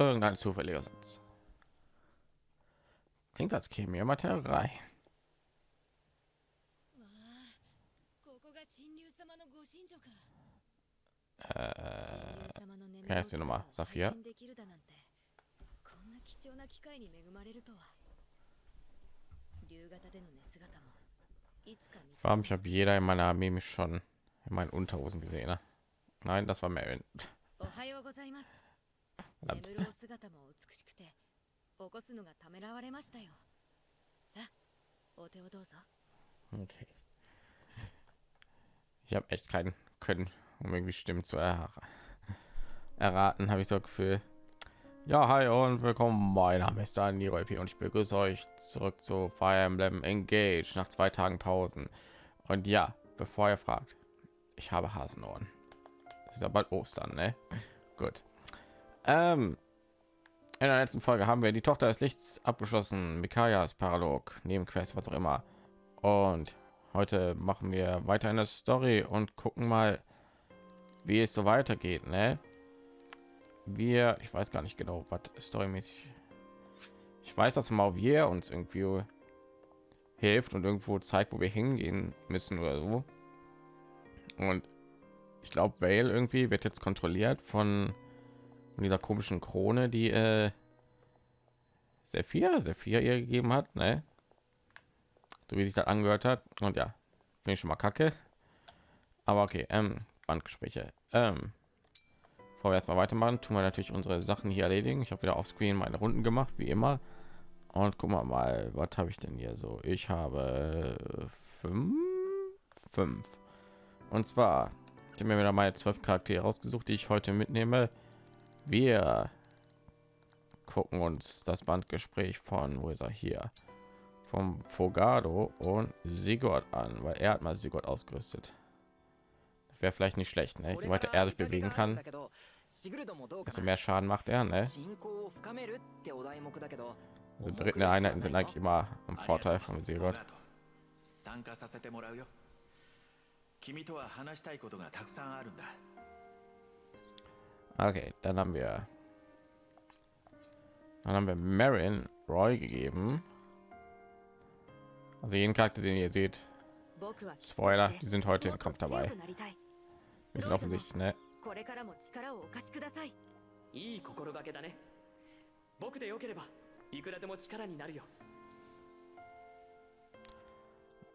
irgendein zufälliger Satz. Klingt, als käme jemand herein. Äh, ja, ist die Nummer. Saphir. Warum ich habe jeder in meiner Armee mich schon in meinen Unterhosen gesehen. Ne? Nein, das war Marin. おはようございます Verdammt. 眠るお姿も美しくて起こすのがためらわれましたよさあお手をどうぞ Okay. Ich habe echt keinen Können, um irgendwie Stimmen zu er erraten, habe ich so das Gefühl. Ja, hi und willkommen. Mein Name ist Daniel P. und ich begrüße euch zurück zu Fire Emblem Engage nach zwei Tagen Pausen. Und ja, bevor ihr fragt, ich habe Hasenohren. Es ist ja bald Ostern, ne? Gut. Ähm, in der letzten Folge haben wir die Tochter des Lichts abgeschlossen, Mikajas Paralog, Nebenquest, was auch immer. Und heute machen wir weiter eine Story und gucken mal, wie es so weitergeht, ne? Wir, ich weiß gar nicht genau, was storymäßig. Ich weiß, dass Mauvier uns irgendwie hilft und irgendwo zeigt, wo wir hingehen müssen oder so. Und ich glaube, Vale irgendwie wird jetzt kontrolliert von dieser komischen Krone, die äh, sehr viel, sehr viel ihr gegeben hat, ne? So wie sich das angehört hat. Und ja, bin ich schon mal kacke. Aber okay, ähm, Bandgespräche. Ähm, bevor wir jetzt mal weitermachen, tun wir natürlich unsere Sachen hier erledigen. Ich habe wieder auf Screen meine Runden gemacht, wie immer. Und guck mal mal, was habe ich denn hier so? Ich habe fünf, fünf. Und zwar, ich habe mir wieder meine zwölf Charaktere rausgesucht, die ich heute mitnehme. Wir gucken uns das Bandgespräch von, wo ist er hier? Vom Fogado und Sigurd an, weil er hat mal Sigurd ausgerüstet. Das wäre vielleicht nicht schlecht, ne? Je weiter er sich bewegen kann, desto mehr Schaden macht er, ne? Also berittene Einheiten sind eigentlich immer im Vorteil von Sigurd. 参加させてもらうよ君とは話したいことがたくさんあるんだ Okay, dann haben wir dann haben wir Marin Roy gegeben. Also jeden Charakter, den ihr seht, 僕は Spoiler, die sind heute も im っと Kampf 強 dabei. くなりたい Wir sind offensichtlich, ne? これからも力をお貸しくださいいい心がけだね僕でよければいくらでも力になるよ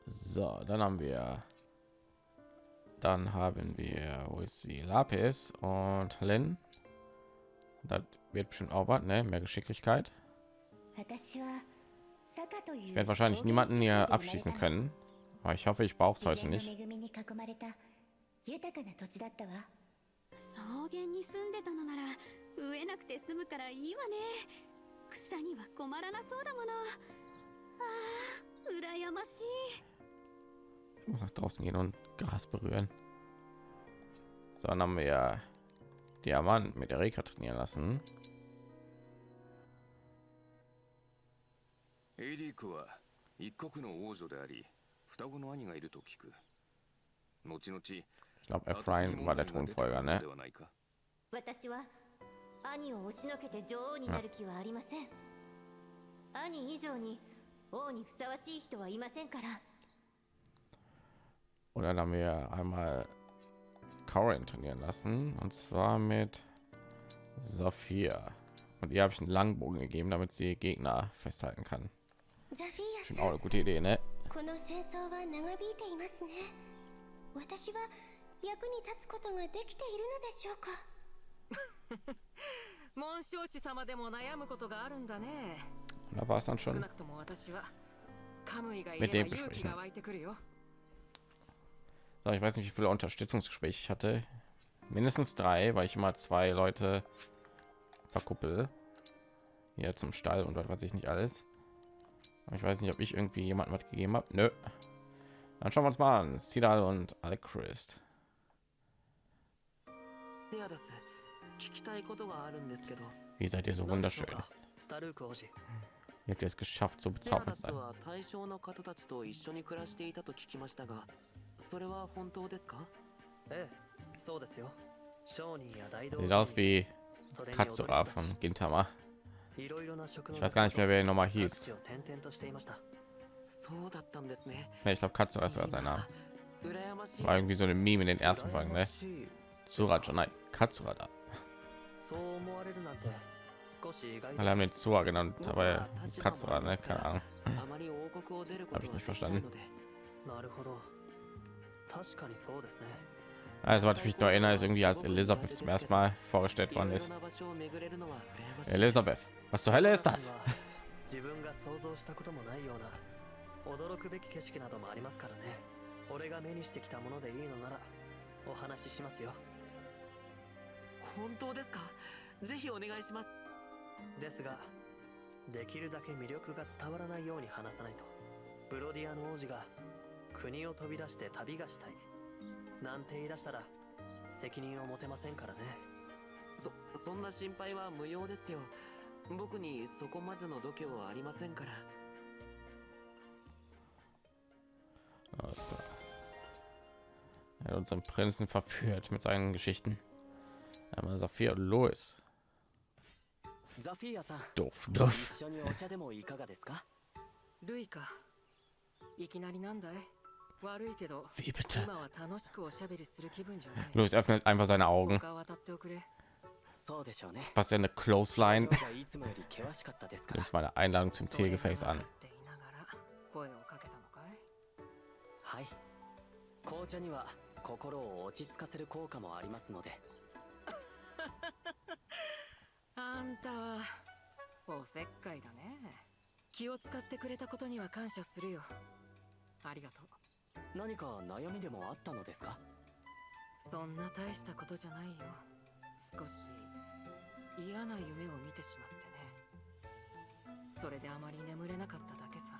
So, dann haben wir dann haben wir wo ist sie Lapis und Lin. Das wird bestimmt auch was, ne? Mehr Geschicklichkeit. 私は坂という Ich werde wahrscheinlich niemanden hier abschießen können, aber ich hoffe, ich brauche es heute 自然 nicht. の恵みに囲まれた豊かな土地だったわ草原に住んでたのなら植えなくて済むからいいわね草には困らなそうだものあー羨ましい Ich muss nach draußen gehen und Gras berühren. So, dann haben wir ja Diamant mit Erika trainieren lassen. エイリークは一国の王女であり双子の兄がいると聞く後々 Ich glaube, Ephraim war der Thronfolger, ne? ではないか私は兄を押しのけて女王になる気はありません兄以上に王にふさわしい人はいませんから Und dann haben wir einmal Corin trainieren lassen und zwar mit Sophia. Und ihr habe ich einen Langbogen gegeben, damit sie Gegner festhalten kann. ザフィア Schon さ auch ん eine gute Idee, ne? この戦争は長引いていますね私は役に立つことができているのでしょうか紋章師様でも悩むことがあるんだね Und da war es dann 少 schon. なくとも私はカムイがい Mit れ dem ば勇気 besprechen. が湧いてくるよ So, ich weiß nicht, wie viele Unterstützungsgespräche ich hatte. Mindestens drei, weil ich immer zwei Leute verkuppel. Hier zum Stall und was weiß ich nicht alles. Aber ich weiß nicht, ob ich irgendwie jemanden was gegeben habe. Nö. Dann schauen wir uns mal an. Sidal und Alchrist. せやです聞きたいことがあるんですけど Wie seid ihr so 何でしょ wunderschön? うかスタルーク王子 Ihr habt es geschafft, so セア bezaubernd ラ zu ス sein. は対象の方たちと一緒に暮らしていたと聞きましたがそれは本当ですかええそうですよ商人や大道 Sieht aus wie Katsura von Gintama. いろいろな職の Ich weiß gar nicht mehr, wer ihn nochmal 各 hieß. 地を転々としていましたそうだったんですね Ne, ich glaube, Katsura ist sogar sein Name. 羨ましい War irgendwie so eine Meme in den ersten Folgen, ne? 羨ましい Tsurajo, nein, Katsura da. そう思われるなんて少し意外です Alle haben den Tsura genannt, aber Katsura, ne? Keine Ahnung. あまり王国を出るこ Hab と ich が nicht できない verstanden. のでなるほど確かにそうですね Also, was ich mich noch erinnere, ist irgendwie als Elisabeth zum ersten Mal vorgestellt worden ist. Elisabeth, was zur Hölle ist das? 驚くべき景色などもありますからね俺が目にしてきたものでいいのならお話ししますよ本当ですかぜひお願いしますですができるだけ魅力が伝わらないように話さないとブロディアの王子が国を飛び出して旅がしたいなんて言い出したら責任を持てませんからねそそんな心配は無用ですよ僕にそこまでの度胸はありませんから Alles klar. Er hat unseren Prinzen verführt mit seinen Geschichten. Einmal Saphir und Louis. ザフィアさん Doof, doof. 一緒にお茶でもいかがですか？ルイかいきなりなんだい？悪いけど、Wie bitte? Louis öffnet einfach seine Augen. Was ja eine Close Line. Das war eine Einladung zum Tiergefäß an. 紅茶には心を落ち着かせる効果もありますのであんたはおせっかいだね気を使ってくれたことには感謝するよありがとう何か悩みでもあったのですか？そんな大したことじゃないよ。少し嫌な夢を見てしまってね。それであまり眠れなかっただけさ。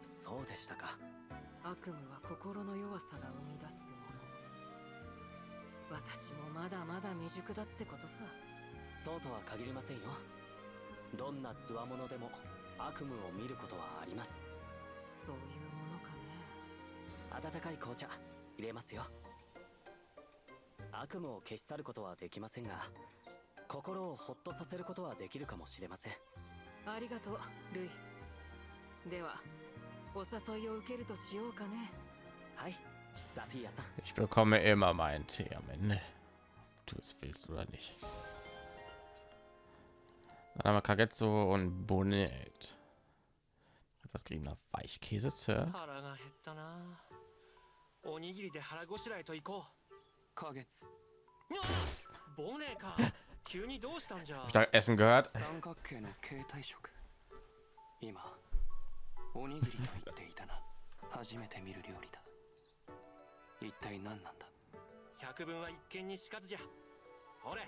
そうでしたか。悪夢は心の弱さが生み出すもの。私もまだまだ未熟だってことさ。そうとは限りませんよ。どんな強者でも悪夢を見ることはあります。そういう温かい紅茶入れますよ悪夢を消し去ることはできませんが心をほっとさせることはできるかもしれませんありがとうルイではお誘いを受けるとしようかねはいザフィアさん Ich bekomme immer meinen Tee am Ende. Du es willst oder nicht? Dann haben wir Kagetsu und Bonnet. Etwas geriebener Weichkäse, Sir. おにぎりで腹ごしらえと行こう花月ボネか急にどうしたんじゃ Hab ich da Essen gehört? 三角形の形態食今おにぎりと言っていたな初めて見る料理だ一体何なんだ百分は一見にしかずじゃほれ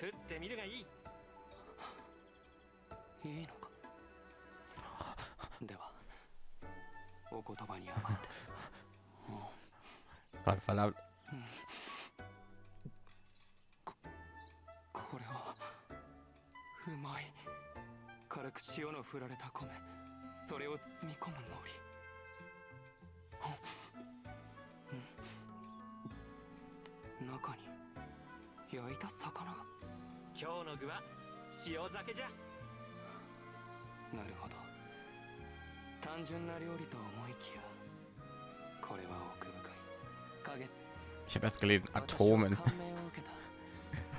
食ってみるがいいいいのかではお言葉に甘えて。も Gott verdammt. うこれはうまい軽く塩の振られた米。それを包み込むのりうん。中に焼いた魚が。今日の具は塩酒じゃ。なるほど単純な料理と思いきやこれは奥深い。花月。Ich habe erst gelesen Atomen.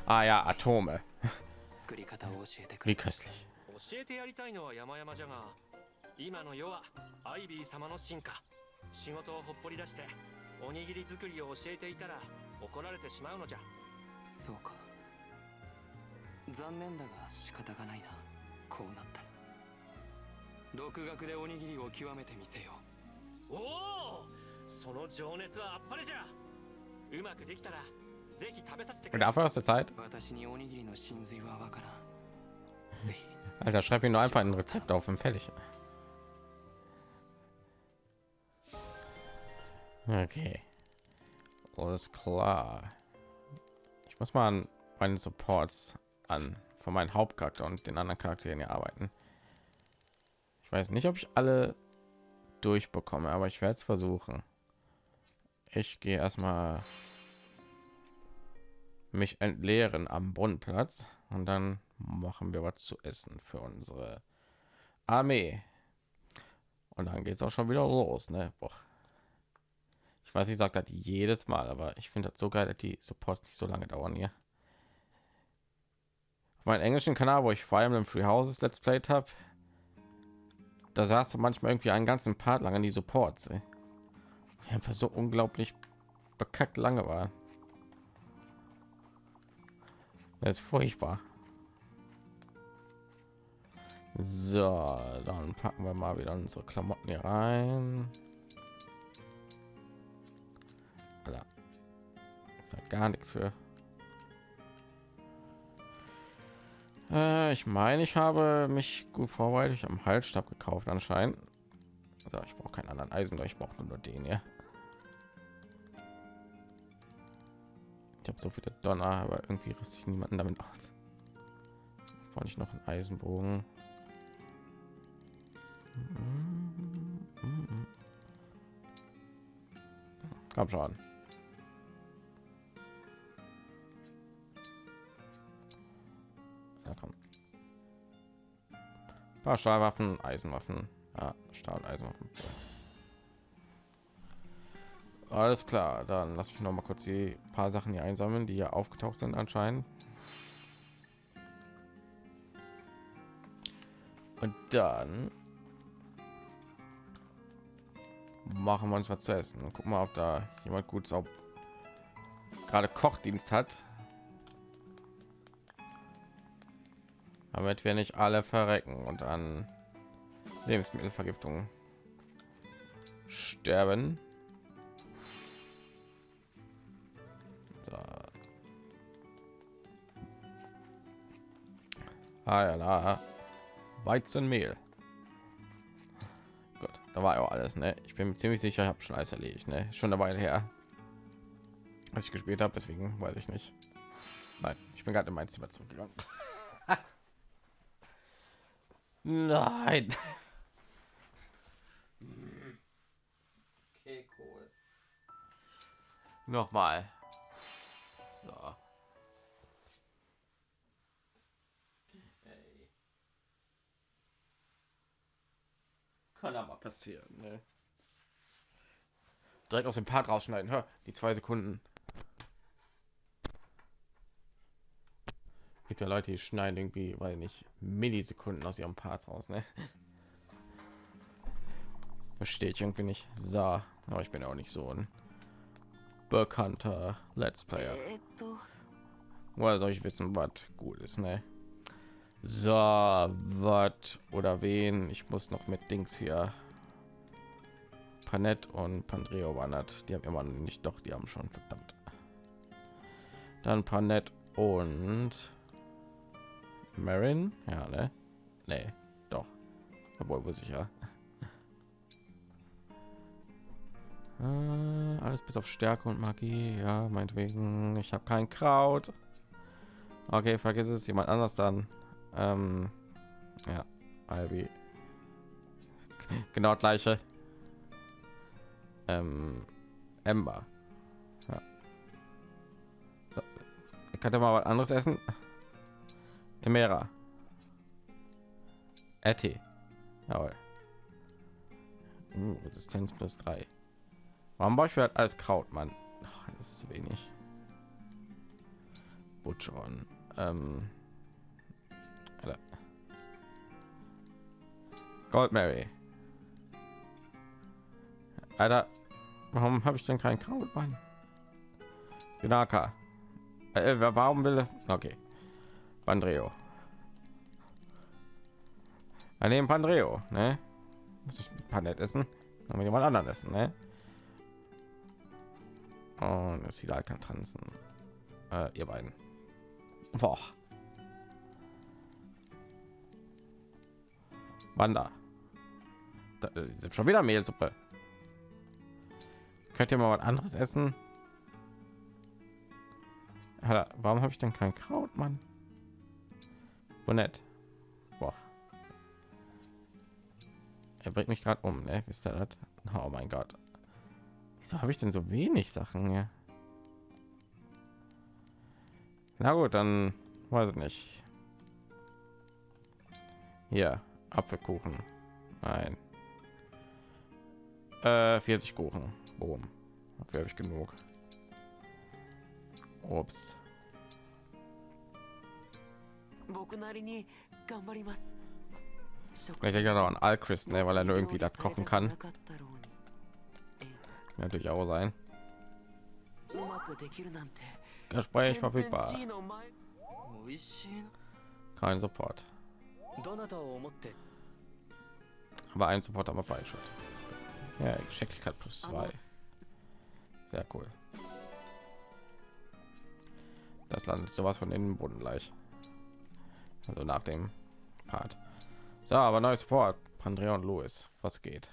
Ah ja, Atome. 作り方を教えてく Wie れ。köstlich. 教えてやりたいのは山々じゃが今の世はアイビー様の進化。仕事をほっぽり出しておにぎり作りを教えていたら怒られてしまうのじゃ。そうか。残念だが仕方がないな。こうなったら独学でおにぎりを極めてみせよおおその情熱はあっぱれじゃうまくできたらぜひ食べさせてく Und れ dafür aus der Zeit? 私におにぎりの真髄はわからんぜひ Alter, schreib mir nur einfach ein Rezept auf und fertig. Okay. Alles klar. Ich muss mal an meinen Supports an von meinem Hauptcharakter und den anderen Charakteren hier arbeiten. Ich weiß nicht, ob ich alle durchbekomme, aber ich werde es versuchen. Ich gehe erstmal mich entleeren am Brunnenplatz und dann machen wir was zu essen für unsere Armee. Und dann geht es auch schon wieder los, ne? Boah. Ich weiß, ich sage das jedes Mal, aber ich finde das so geil, dass die Supports nicht so lange dauern hier. Auf meinem englischen Kanal, wo ich Fire Emblem Free Houses Let's Played habe, da saß du manchmal irgendwie einen ganzen Part lang an die Supports. Ey. Einfach so unglaublich bekackt lange war. Das ist furchtbar. So, dann packen wir mal wieder unsere Klamotten hier rein. Ja gar nichts für. Äh, ich meine, ich habe mich gut vorbereitet. Ich habe einen Halsstab gekauft anscheinend. Also ich brauche keinen anderen Eisen, ich brauche nur den hier. Ich habe so viele Donner, aber irgendwie rüste ich niemanden damit aus. Wollte ich noch einen Eisenbogen? Komm schon. Ein paar Stahlwaffen, Eisenwaffen. Ja, Stahl- Eisenwaffen. Alles klar, dann lass mich noch mal kurz die paar Sachen hier einsammeln, die hier aufgetaucht sind anscheinend. Und dann machen wir uns was zu essen und gucken mal, ob da jemand gut gerade Kochdienst hat. Damit wir nicht alle verrecken und an Lebensmittelvergiftung sterben. Ah ja, da. Weizenmehl. Gut, da war ja auch alles. Ne? Ich bin ziemlich sicher, ich habe schon alles erledigt. Ne? Schon eine Weile her, als ich gespielt habe. Deswegen weiß ich nicht. Nein, ich bin gerade in mein Zimmer zurückgegangen. Nein. Okay, cool. Nochmal. So. Ey. Kann aber passieren, ne? Direkt aus dem Part rausschneiden. Hör, die zwei Sekunden. Gibt ja Leute, die schneiden irgendwie, weil nicht Millisekunden aus ihrem Parts raus, ne? Verstehe ich irgendwie nicht. So, aber ich bin auch nicht so ein bekannter Let's Player. Woher soll ich wissen, was gut ist, ne? So, was oder wen? Ich muss noch mit Dings hier. Panett und Pandreo wandert. Die haben immer nicht, doch, die haben schon verdammt. Dann Panett und Marin, ja, ne? Nee, doch. Obwohl, wo sicher. Äh, alles bis auf Stärke und Magie. Ja, meinetwegen. Ich habe kein Kraut. Okay, vergiss es. Jemand anders dann. Ähm, ja, Albi. genau gleiche. Ähm, Ember. Ja. So. Ich könnte mal was anderes essen. Temera. Etty. Jawohl. Uh, Resistenz plus 3. Warum baue ich halt alles Kraut, Mann? Ach, das ist zu wenig. Butcheron. Ähm. Gold Mary. Alter, warum habe ich denn kein Kraut, Mann? Ginaka. Äh, warum will er? Okay. Pandreo. Wir nehmen Pandreo, ne? Muss ich ein paar nett essen? Dann jemand anderen essen, ne? Und es sieht halt kann tanzen. Äh, ihr beiden. Boah. Wanda. Da ist schon wieder Mehlsuppe. Könnt ihr mal was anderes essen? Warum habe ich denn kein Kraut, Mann? Bonett. Boah. Er bringt mich gerade um, ne? Ihr das? Oh mein Gott. Wieso habe ich denn so wenig Sachen hier? Na gut, dann weiß ich nicht. Hier, Apfelkuchen. Nein. Äh, 40 Kuchen. Boom. Dafür habe ich genug. Obst. Ich denke auch an Alquist, ne, weil er nur irgendwie das kochen kann. Natürlich auch sein. Gespräch verfügbar. Kein Support. Aber ein Support aber falsch. Ja, Geschicklichkeit plus zwei. Sehr cool. Das Land ist sowas von innen Boden gleich. Also nach dem Part. So, aber neues Support. Pandrea und Louis. Was geht?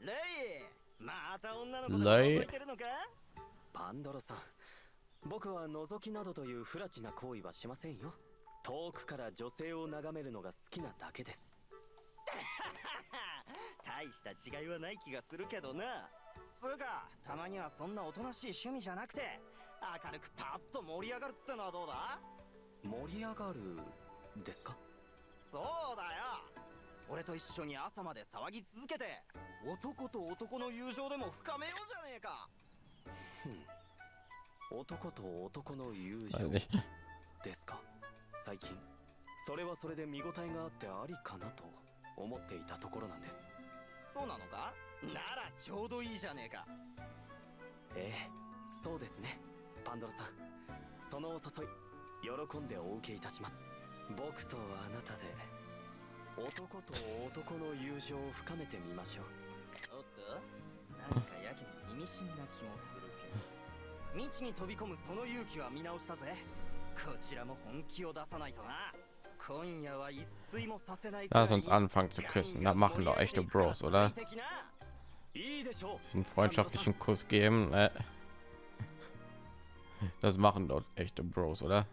レイまた女の子レイ覗いてるのかパンドロさん僕は覗きなどという不埒な行為はしませんよ遠くから女性を眺めるのが好きなだけです 大した違いはない気がするけどなつうかたまにはそんなおとなしい趣味じゃなくて明るくパッと盛り上がるってのはどうだ？盛り上がるですか？そうだよ。俺と一緒に朝まで騒ぎ続けて男と男の友情でも深めようじゃねえか。男と男の友情.ですか？最近。それはそれで見応えがあってありかなと思っていたところなんです。そうなのか？ならちょうどいいじゃねえか。ええ。そうですね。パンドラさん。そのお誘い喜んでお受けいたします僕とあなたで男と男の友情を深めてみましょうおっとなんかやけに意味深な気もするけど未知に飛び込むその勇気は見直したぜこちらも本気を出さないとな今夜は一睡もさせないくらい Lass uns anfangen zu küssen. Da machen doch echte Bros, oder? いいでしょう Diesen freundschaftlichen Kuss geben. Ne? Das machen dort echte Bros, oder?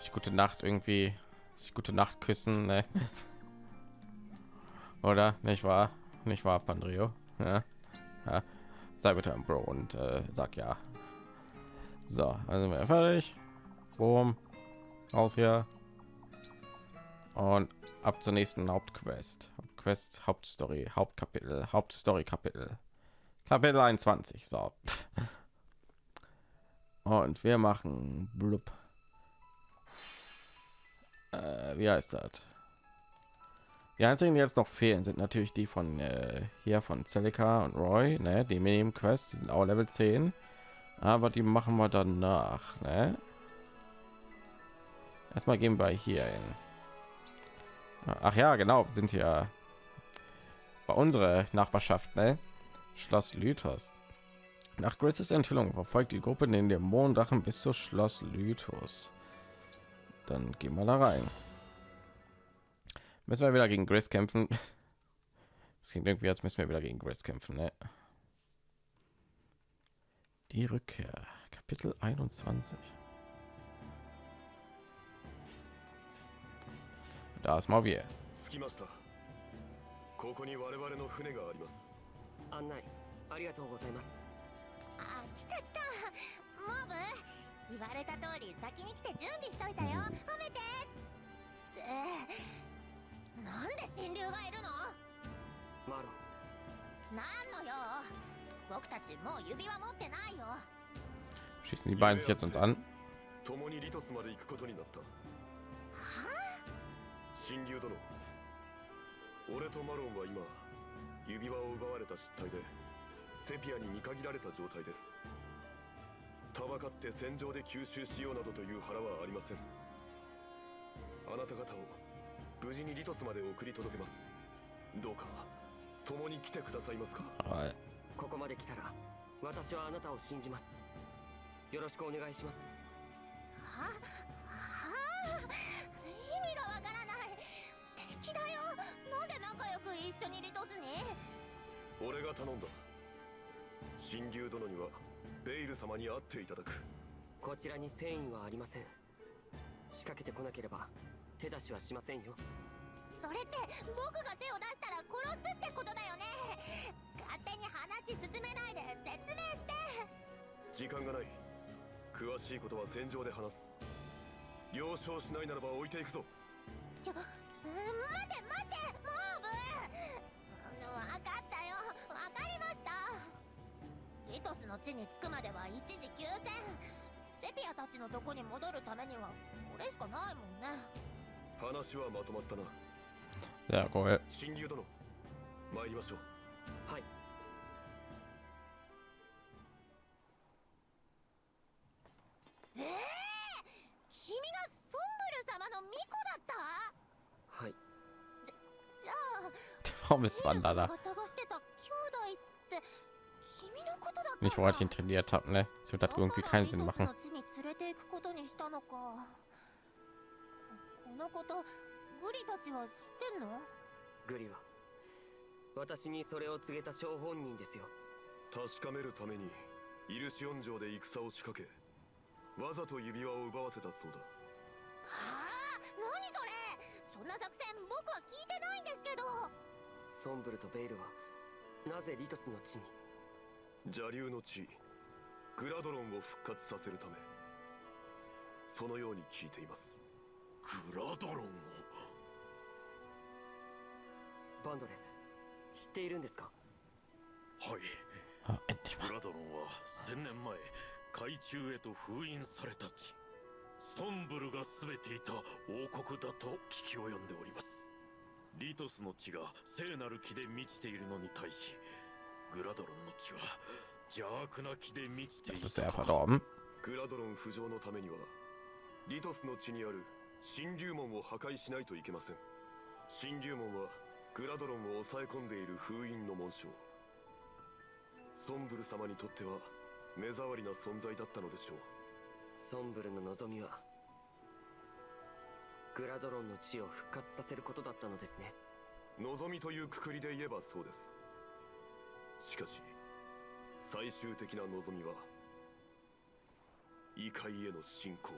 Sich gute Nacht irgendwie, sich gute Nacht küssen, ne? Oder nicht wahr? Nicht wahr, Pandrio? Ja. ja. Sei bitte ein Bro und äh, sag ja. So, also wir fertig. Boom. Raus hier. Und ab zur nächsten Hauptquest. Hauptquest, Hauptstory, Hauptkapitel, Hauptstory Kapitel. Kapitel 21. So. Und wir machen blub. Äh, wie heißt das? Die einzigen, die jetzt noch fehlen, sind natürlich die von äh, hier von Celica und Roy, ne? Die Minimum Quest, die sind auch Level 10. Aber die machen wir danach, ne? Erstmal gehen wir hier hin. Ach ja, genau, sind ja bei unserer Nachbarschaft, ne? Schloss Lythos. Nach Graces Enthüllung verfolgt die Gruppe den Dämonendrachen bis zu Schloss Lythos. Dann gehen wir da rein. Müssen wir wieder gegen Grace kämpfen? Es klingt irgendwie, als müssen wir wieder gegen Grace kämpfen, ne? Die Rückkehr, Kapitel 21. Da ist mal wir. 着きましたここに我々の船があります案内ありがとうございますあ来た来たモブ 言われた通り先に来て準備しといたよ。褒めて。って。なんで神竜がいるの？マロ。なんのよ。僕たちもう指輪持ってないよ。Schießen die beiden sich jetzt uns an? 共にリトスまで行くことになった。神竜殿。俺とマロンは今指輪を奪われた失態でセピアに見限られた状態ですたばかって戦場で吸収しようなどという腹はありません。あなた方を無事にリトスまで送り届けます。どうか共に来てくださいますか？Weil ここまで来たら私はあなたを信じます。よろしくお願いします。ははあ意味がわからない。敵だよ。なんで仲良く一緒にリトスに？俺が頼んだ。神竜殿にはベイル様に会っていただく。こちらに繊維はありません。仕掛けてこなければ手出しはしませんよ。それって僕が手を出したら殺すってことだよね。勝手に話進めないで説明して。時間がない。詳しいことは戦場で話す。了承しないならば置いていくぞ。ちょ、うん、待て待てモーブうんわかったリトスの地に着くまでは一時休戦。セピアたちのとこに戻るためにはこれしかないもんね。話はまとまったな。Sehr cool. 新竜殿参りましょう。はい。ええ君がソンブル様の巫女だった？はい。じゃあ。Warum ist Wanda? Nicht, wo ich ihn trainiert habe, ne? Das wird das irgendwie keinen Sinn machen. らリトスの地に連れて行くことにしたのかこのことグリたちは知ってんのグリは私にそれを告げた張本人ですよ確かめるためにイルシオン城で戦を仕掛けわざと指輪を奪わせたそうだはあ何それそんな作戦僕は聞いてないんですけどソンブルとベイルはなぜリトスの地に邪竜の地グラドロンを復活させるためそのように聞いています。グラドロンを？バンドレ知っているんですか？はい。Ah, グラドロンは千年前海中へと封印された地。ソンブルが全ていた王国だと聞き及んでおります。リトスの地が聖なる木で満ちているのに対し Das ist た。Sehr verdorben. グラドロン浮上のためにはリトスの地にある神竜門を破壊しないといけません。神竜門はグラドロンを抑え込んでいる封印の紋章。ソンブル様にとっては目障りな存在だったのでしょう。ソンブルの望みはグラドロンの地を復活させることだったのですね。望みというくくりで言えばそうですしかし最終的な望みは異界への侵攻。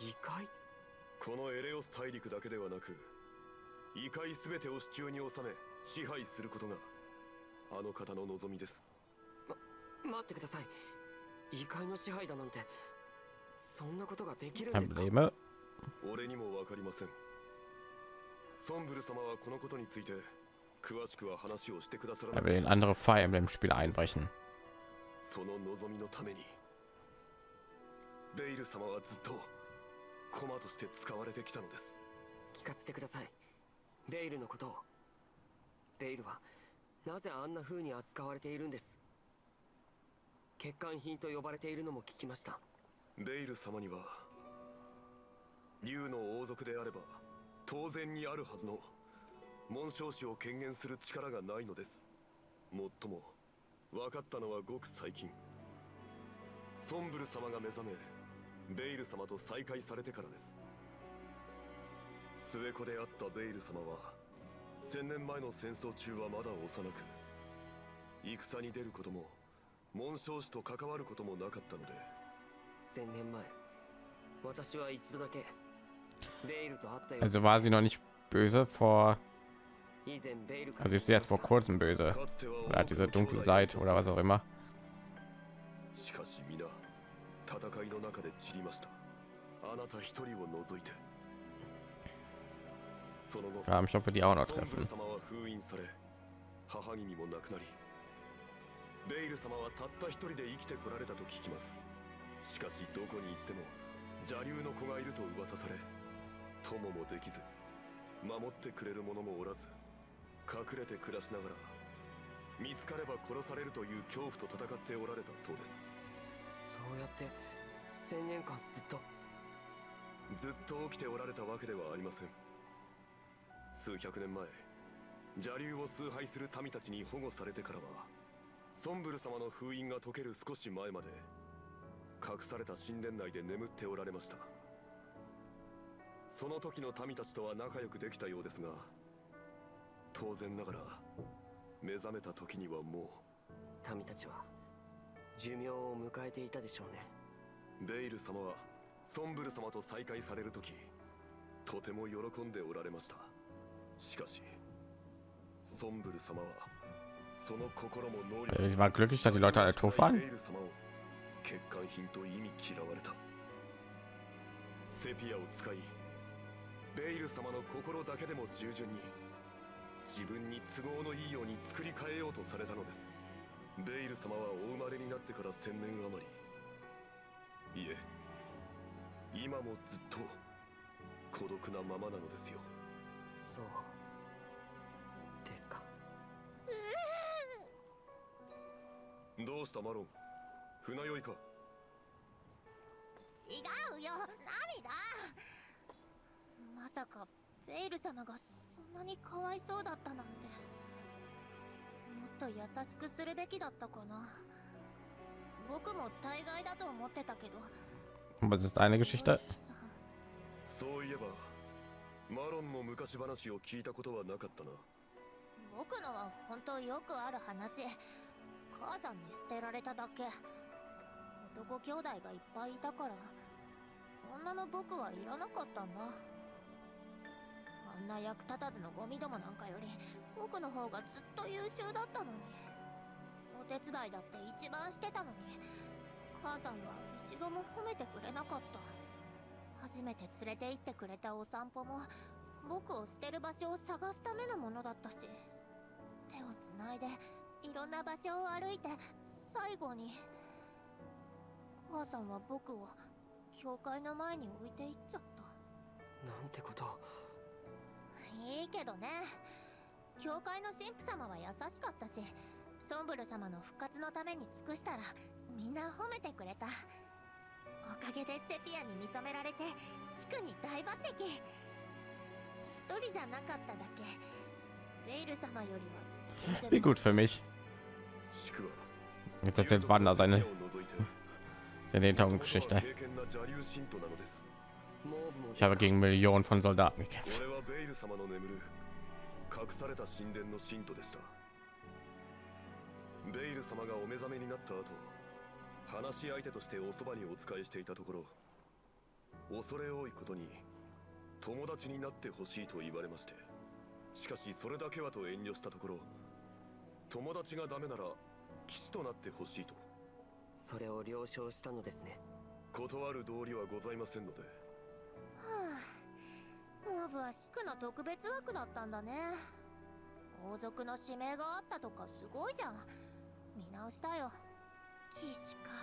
異界？このエレオス大陸だけではなく異界全てを手中に収め支配することがあの方の望みです。待ってください。異界の支配だなんてそんなことができるんですか？俺にもわかりません。ソンブル様はこのことについて詳しくは話をしてくださら Er な will in andere Fire Emblem Spiele einbrechen. その望みのために。ベイル様はずっと駒として使われてきたのです。聞かせてください。ベイルのことを。ベイルはなぜあんな風に扱われているんです？欠陥品と呼ばれているのも聞きました。ベイル様には竜の王族であれば当然にあるはずの紋章師を権限する力がないのです。もっとも分かったのはごく最近。ソンブル様が目覚めベイル様と再会されてからです。末子であったベイル様は千年前の戦争中はまだ幼く戦に出ることも紋章師と関わることもなかったので。千年前私は一度だけベイルと会ったよ Also war sie noch nicht böse vor. 以前ベイルから Also ist sie jetzt vor kurzem böse. Oder hat diese dunkle Seite oder was auch immer. しかし皆戦いの中で散りましたあなた一人を除いてその後 Ja, ich hoffe, die auch noch ソンブル treffen. 様は封印され母君も亡くなりベイル様はたった一人で生きてこられたと聞きますしかしどこに行っても邪竜の子がいると噂され友もできず守ってくれる者もおらず 隠れて暮らしながら見つかれば殺されるという恐怖と戦っておられたそうです。そうやって千年間ずっと。ずっと起きておられたわけではありません。数百年前邪竜を崇拝する民たちに保護されてからはソンブル様の封印が解ける少し前まで隠された神殿内で眠っておられました。その時の民たちとは仲良くできたようですが当然ながら目覚めた時にはも民たちは寿命を迎えていたでしょうね。うベイル様はソンブル様と再会される時とても喜んでおられました。しかしソンブル様はその心も能力 Sie war glücklich, dass die Leute alle tot waren. ベイル様を欠陥品と意味嫌われた。セピアを使いベイル様の心だけでも従順に自分に都合のいいように作り変えようとされたのです。ベイル様はお生まれになってから千年余り。いえ今もずっと孤独なままなのですよ。そうですか。どうしたマロン？船酔いか？違うよ。涙まさかベイル様がそんなにかわいそうだったなんて。もっと優しくするべきだったかな。僕も大概だと思ってたけど。Was ist eine Geschichte? そういえばマロンの昔話を聞いたことはなかったな。僕のは本当よくある話。母さんに捨てられただけ。男兄弟がいっぱいいたから。女の僕はいらなかったんだあんな役立たずのゴミどもなんかより僕の方がずっと優秀だったのに。お手伝いだって一番してたのに。母さんは一度も褒めてくれなかった。初めて連れて行ってくれたお散歩も僕を捨てる場所を探すためのものだったし。手をつないでいろんな場所を歩いて最後に。母さんは僕を教会の前に置いていっちゃった。なんてこといいけどね。教会の神父様は優しかったしソンブル様の復活のために尽くしたらみんな褒めてくれた。おかげでセピアに見初められて地区に大抜擢。一人じゃなかっただけ。ベイル様よりは Wie gut für mich. Jetzt erzählt Wanda seine seine Hintergrundgeschichte. Ich habe gegen Millionen von Soldaten gekämpft. 俺はベイル様の眠る隠された神殿の信徒でしたベイル様がお目覚めになった後話し相手としておそばにお仕えしていたところ恐れ多いことに友達になってほしいと言われましてしかしそれだけはと遠慮したところ友達がダメなら騎士となってほしいとそれを了承したのですね断る道理はございませんのではあモーブはシクの特別枠だったんだね。王族の指名があったとかすごいじゃん。見直したよ。騎士か。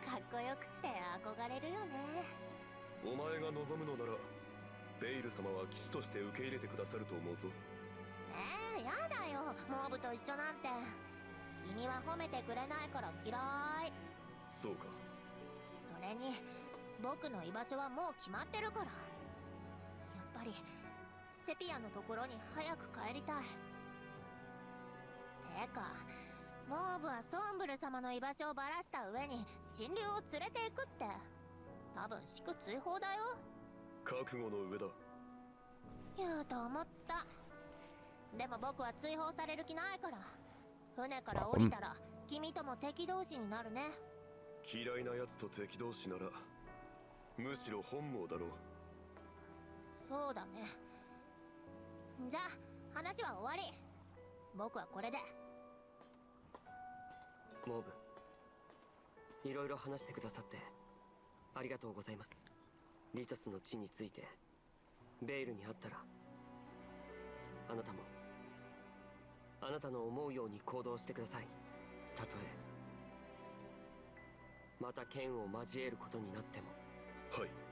かっこよくって憧れるよね。お前が望むのならベイル様は騎士として受け入れてくださると思うぞ。えー、やだよ。モーブと一緒なんて。君は褒めてくれないから嫌い。そうか。それに僕の居場所はもう決まってるからりセピアのところに早く帰りたい。てかモーブはソンブル様の居場所をばらした上に神竜を連れて行くって。多分祝追放だよ。覚悟の上だ。言うと思った。でも僕は追放される気ないから。船から降りたら君とも敵同士になるね。嫌いな奴と敵同士ならむしろ本望だろうそうだね。じゃあ話は終わり。僕はこれで。モーブいろいろ話してくださってありがとうございます。リトスの地についてベイルに会ったらあなたもあなたの思うように行動してください。たとえまた剣を交えることになっても。はい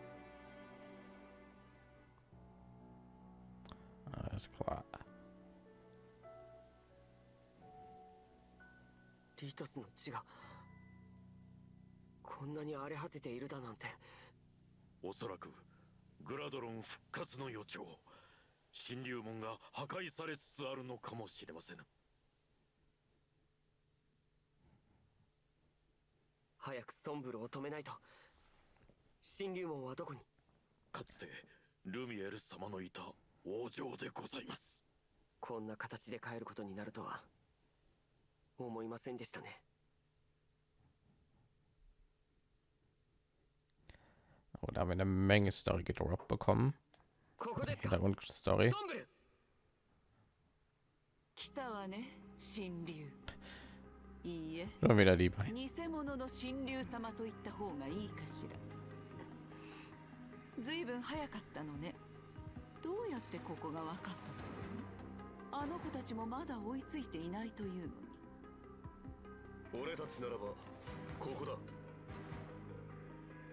Alles klar. リトスの血がこんなに荒れ果てているだなんて。おそらくグラドロン復活の予兆神竜門が破壊されつつあるのかもしれません早くソンブルを止めないと。神竜門はどこに？かつてルミエル様のいた往生でございます。こんな形で帰ることになるとは思いませんでしたね。ここで a menge story bekommen ここですか story 来たわね神竜いいえ偽物の神竜様と言った方がいいかしらずいぶん早かったのねってここが分かった。のあの子たちもまだ追いついていないというのに。俺たちならばここだ。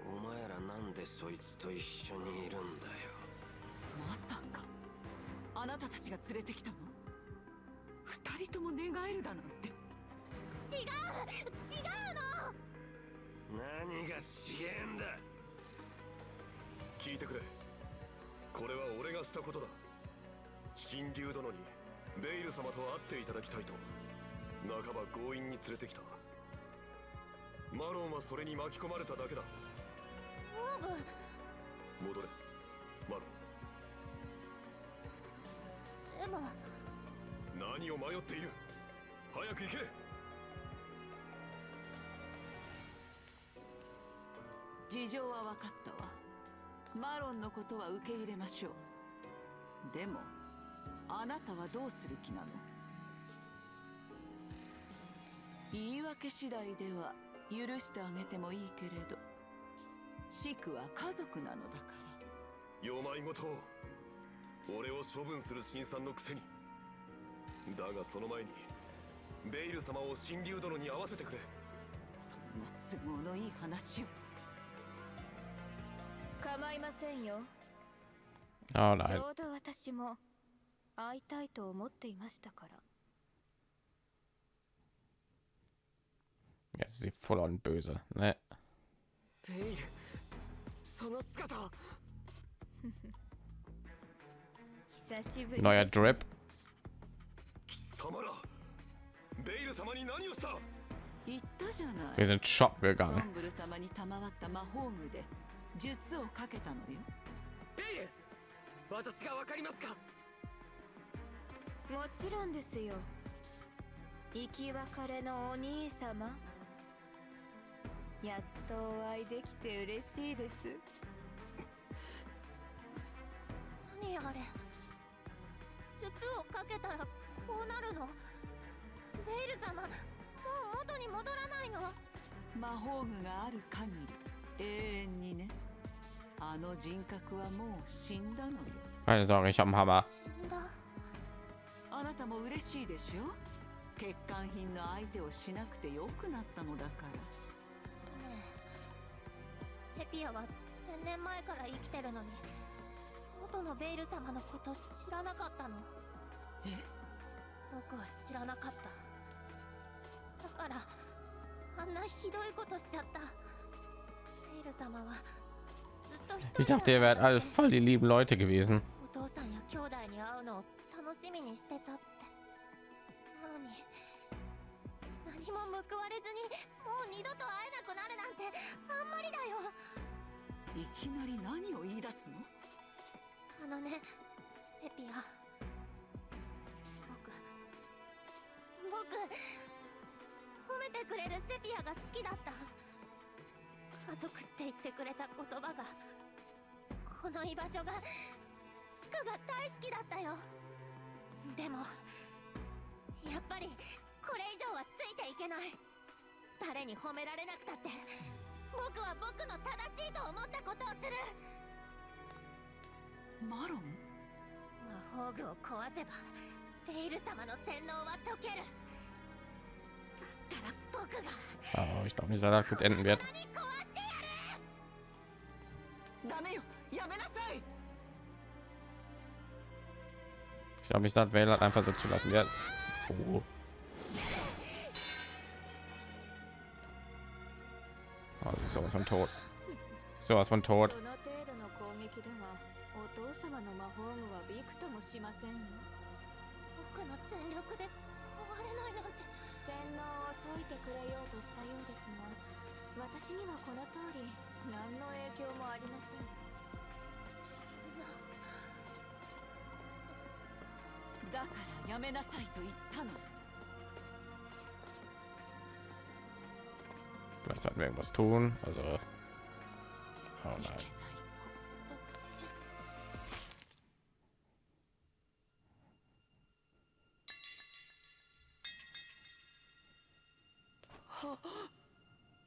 お前らなんでそいつと一緒にいるんだよ。まさかあなたたちが連れてきたの？二人とも寝返るだなんて。違う！違うの！何がちげえんだ。聞いてくれこれは俺がしたことだ。神竜殿にベイル様と会っていただきたいと半ば強引に連れてきた。マロンはそれに巻き込まれただけだ。オーブ戻れ。マロでも。ン何を迷っている。早く行け。事情は分かったわマロンのことは受け入れましょう。でもあなたはどうする気なの？言い訳次第では許してあげてもいいけれどシクは家族なのだから。よまいごとを俺を処分する新さんのくせに。だがその前にベイル様を神竜殿に会わせてくれ。そんな都合のいい話を構いませんよ Oh ち.ょうど私も会いたいと思っていましたから Jetzt ist sie voll on böse. Ne? ベイルその姿は久しぶり Neuer Drip. 貴様らベイル様に何をした？言ったじゃない Wir sind ソ gegangen. ンブル様に賜った魔法具で術をかけたのよ。ベイル私がわかりますか？もちろんですよ。生き別れのお兄様。やっとお会いできて嬉しいです。何あれ？術をかけたらこうなるの？ベイル様もう元に戻らないの？魔法具がある限り永遠にね Keine Sorge, ich habe einen Hammer. 死んだあなたも嬉しいでしょ？欠陥品の相手をしなくてよくなったのだから。ねえセピアは千年前から生きてるのに元のベイル様のこと知らなかったの？え？僕は知らなかった。だからあんなひどいことしちゃった。ベイル様は Ich dachte, ihr wärt alle voll die lieben Leute gewesen. いきなり何を言い出すのあのねセピア僕僕褒めてくれるセピアが好きだった家族って言ってくれた言葉がこの居場所がシクが大好きだったよ。でもやっぱりこれ以上はついていけない。誰に褒められなくたって僕は僕の正しいと思ったことをする。マロン？魔法具を壊せばベイル様の洗脳は解ける。だったら僕 glaube nicht, dass das gut enden wird. Ich habe mich dann Wähler einfach so zu lassen. Ja. Oh. Also sowas von tot. Sowas von tot. だからやめなさいと言ったの Vielleicht sollten wir irgendwas tun. Also. Oh nein.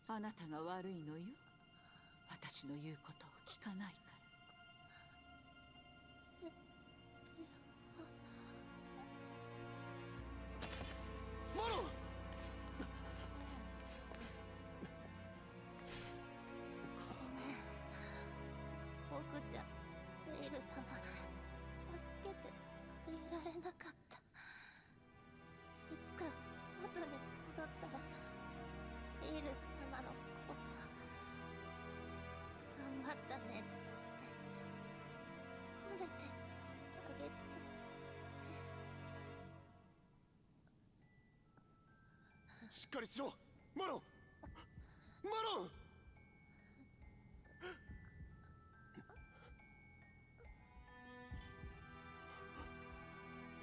あなたが悪いのよ私の言うことを聞かないかしっかりしろマロンマロン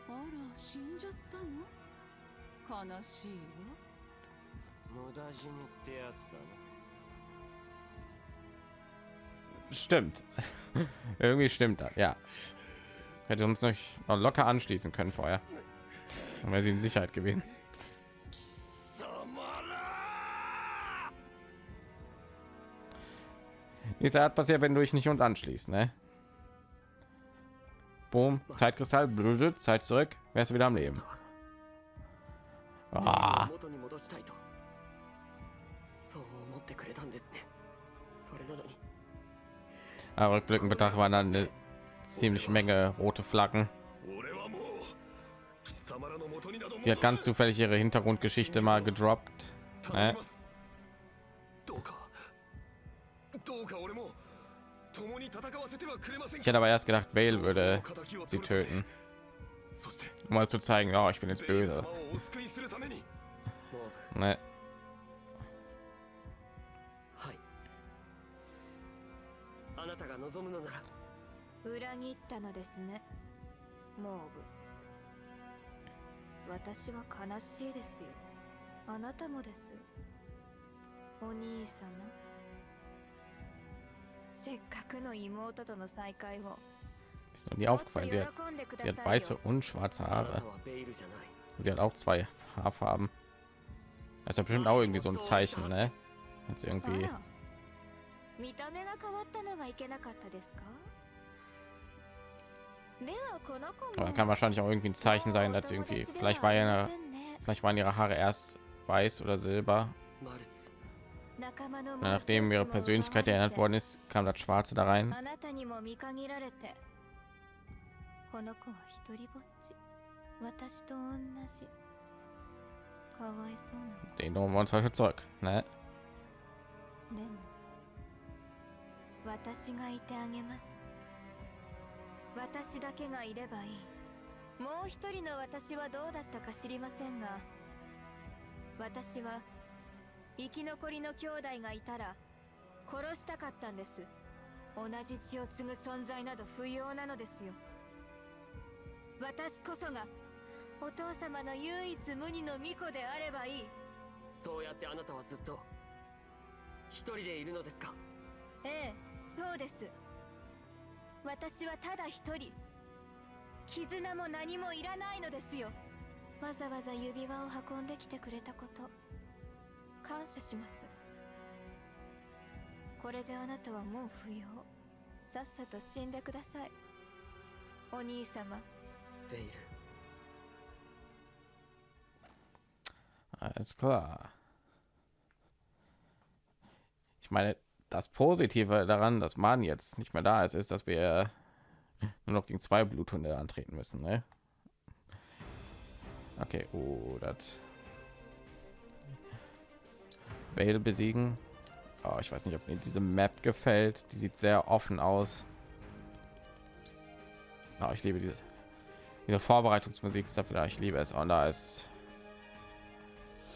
あら死んじゃったの悲しいわ無駄死にってやつだな Stimmt. Irgendwie stimmt das, ja. Hätte uns noch noch locker anschließen können vorher. Dann wäre sie in Sicherheit gewesen. Nichts hat passiert, wenn du dich nicht uns anschließt, ne? Boom, Zeitkristall, blutet, Zeit zurück, wärst du wieder am Leben. Ah, 元に戻したいとそう思ってくれたんですねそれなのに aber rückblickend betrachtet waren dann eine ziemliche Menge rote Flaggen. 俺はもう貴様らの元になど Sie hat ganz zufällig ihre Hintergrundgeschichte mal gedroppt. Ne? どうか Ich hätte aber erst gedacht, Vale würde sie töten. Um mal zu zeigen, oh, ich bin jetzt böse. お救いするために Ne? はいあなたが望むのなら裏切ったのですねモーブ私は悲しいですよあなたもですお兄様 Ist mir nie aufgefallen. Sie hat, sie hat weiße und schwarze あな Haare. たはベイルじゃない Sie hat auch zwei Haarfarben. Das ist ja bestimmt auch irgendwie so ein Zeichen, ne? Jetzt irgendwie. あら見た目が変わったのがいけなかったですかではこの子 Aber も kann wahrscheinlich auch irgendwie ein Zeichen sein, dass sie irgendwie vielleicht war ja vielleicht waren ihre Haare erst weiß oder silber. Nachdem ihre Persönlichkeit erinnert worden ist, kam das Schwarze da rein. Den holen wir uns heute zurück, ne? 生き残りの兄弟がいたら殺したかったんです。同じ血を継ぐ存在など不要なのですよ。私こそがお父様の唯一無二の巫女であればいい。そうやってあなたはずっと一人でいるのですか？ええそうです。私はただ一人。絆も何もいらないのですよ。わざわざ指輪を運んできてくれたこと感謝しますこれであなたはもう不要さっさと死んでくださいお兄様ベイル Alles klar. Ich meine, das Positive daran, dass man jetzt nicht mehr da ist, ist, dass wir nur noch gegen zwei Bluthunde antreten müssen. Ne? Okay, oh, das Vale besiegen. Oh, ich weiß nicht, ob mir diese Map gefällt. Die sieht sehr offen aus. Oh, ich liebe diese, diese Vorbereitungsmusik dafür. Ich liebe es. Und da ist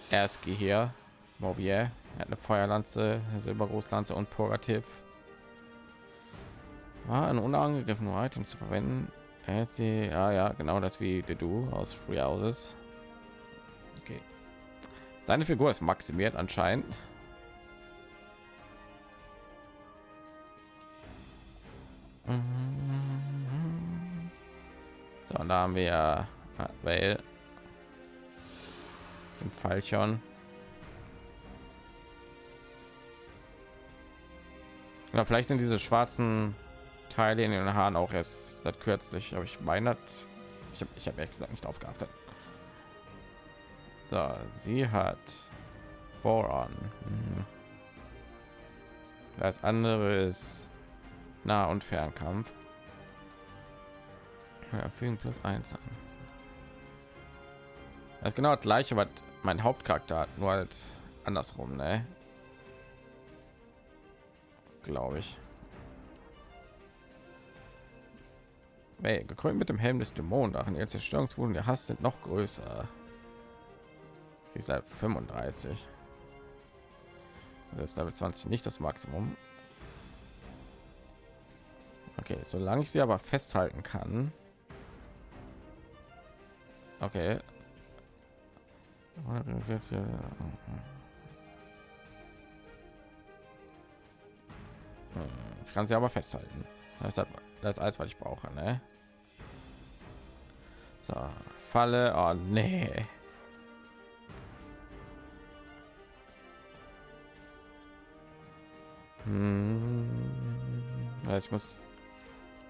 Erski hier. Mobier. Er hat eine Feuerlanze, eine Silbergroßlanze und Purgativ. War ein unangegriffen, um Items zu verwenden. Er hält sie, ja, ja, genau das wie Du aus Free Houses. Seine Figur ist maximiert anscheinend. Mhm. So, da haben wir ah, Weil fall schon Ja, vielleicht sind diese schwarzen Teile in den Haaren auch erst seit kürzlich, aber ich meine, ich habe ich habe ehrlich gesagt nicht aufgeachtet. So, sie hat Voron. Mhm. Das andere ist Nah- und Fernkampf. Ja, fügen plus eins an. Das ist genau das gleiche, was mein Hauptcharakter hat, nur halt andersrum, ne? Glaube ich. Hey, gekrönt mit dem Helm des Dämonendrachen. Ihr Zerstörungswunden der Hass sind noch größer. Sie ist halt 35. Das ist Level 20 nicht das Maximum. Okay, solange ich sie aber festhalten kann. Okay. Ich kann sie aber festhalten. Das ist das alles, was ich brauche, ne? So, Falle. Oh, nee. Hm. Ich muss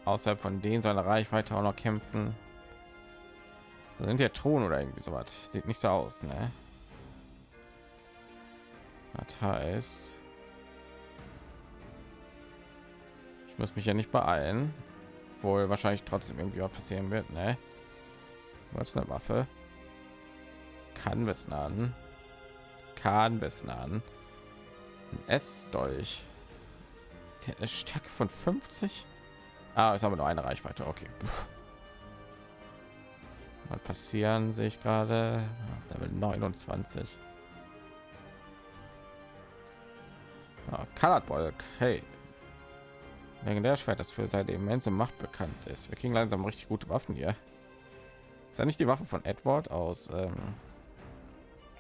außerhalb von denen seiner Reichweite auch noch kämpfen. Da sind ja Thron oder irgendwie so was. Sieht nicht so aus, ne? Das heißt, ich muss mich ja nicht beeilen, wohl wahrscheinlich trotzdem irgendwie was passieren wird, ne? Was eine Waffe? Kann wissen an. Kann wissen an. Eine Stärke von 50. Ah, es haben wir nur eine Reichweite. Okay. Mal passieren sehe ich gerade. Level 29. Ah, Colored Hey. Legendär Schwert, das für seine immense Macht bekannt ist. Wir kriegen langsam richtig gute Waffen hier. Ist ja nicht die Waffe von Edward aus ähm,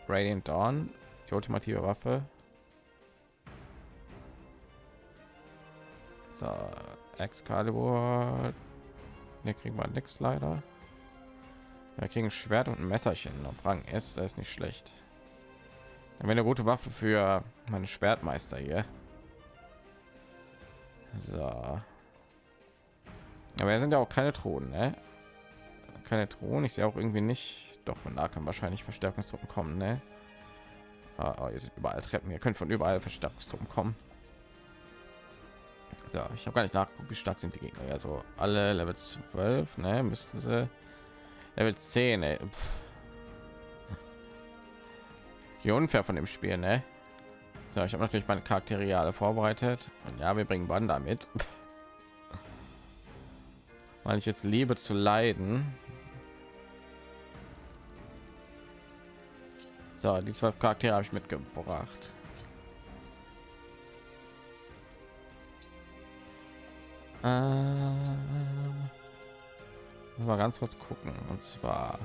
Radiant Dawn, die ultimative Waffe. So, Excalibur. Ne, kriegen wir nichts leider. Wir kriegen Schwert und ein Messerchen auf Rang S. Das ist nicht schlecht. Dann eine gute Waffe für meine Schwertmeister hier. So. Aber er sind ja auch keine Thronen, ne? Keine Thronen. Ich sehe auch irgendwie nicht. Doch von da kann wahrscheinlich Verstärkungstruppen kommen, ne? Ah, oh, ihr seht überall Treppen. Ihr könnt von überall Verstärkungstruppen kommen. Ja, ich habe gar nicht nachgeguckt, wie stark sind die Gegner. Also alle Level 12, ne? Müssten sie Level 10, ey. Wie unfair von dem Spiel, ne? So, ich habe natürlich meine Charaktere alle vorbereitet. Und ja, wir bringen Wanda mit. Weil ich jetzt liebe zu leiden. So, die zwölf Charaktere habe ich mitgebracht. Äh, mal ganz kurz gucken. Und zwar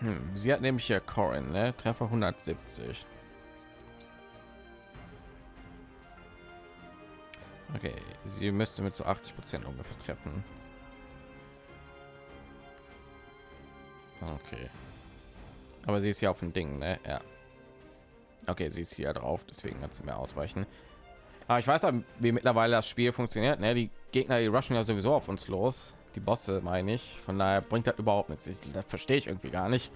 hm, sie hat nämlich hier Corin, ne? Treffer 170. Okay, sie müsste mit so 80 Prozent ungefähr treffen. Okay. Aber sie ist ja auf dem Ding, ne? Ja. Okay, sie ist hier drauf, deswegen hat sie mehr ausweichen. Aber ich weiß wie mittlerweile das Spiel funktioniert. Ne? Die Gegner, die rushen ja sowieso auf uns los. Die Bosse meine ich. Von daher bringt das überhaupt nichts. Ich, das verstehe ich irgendwie gar nicht.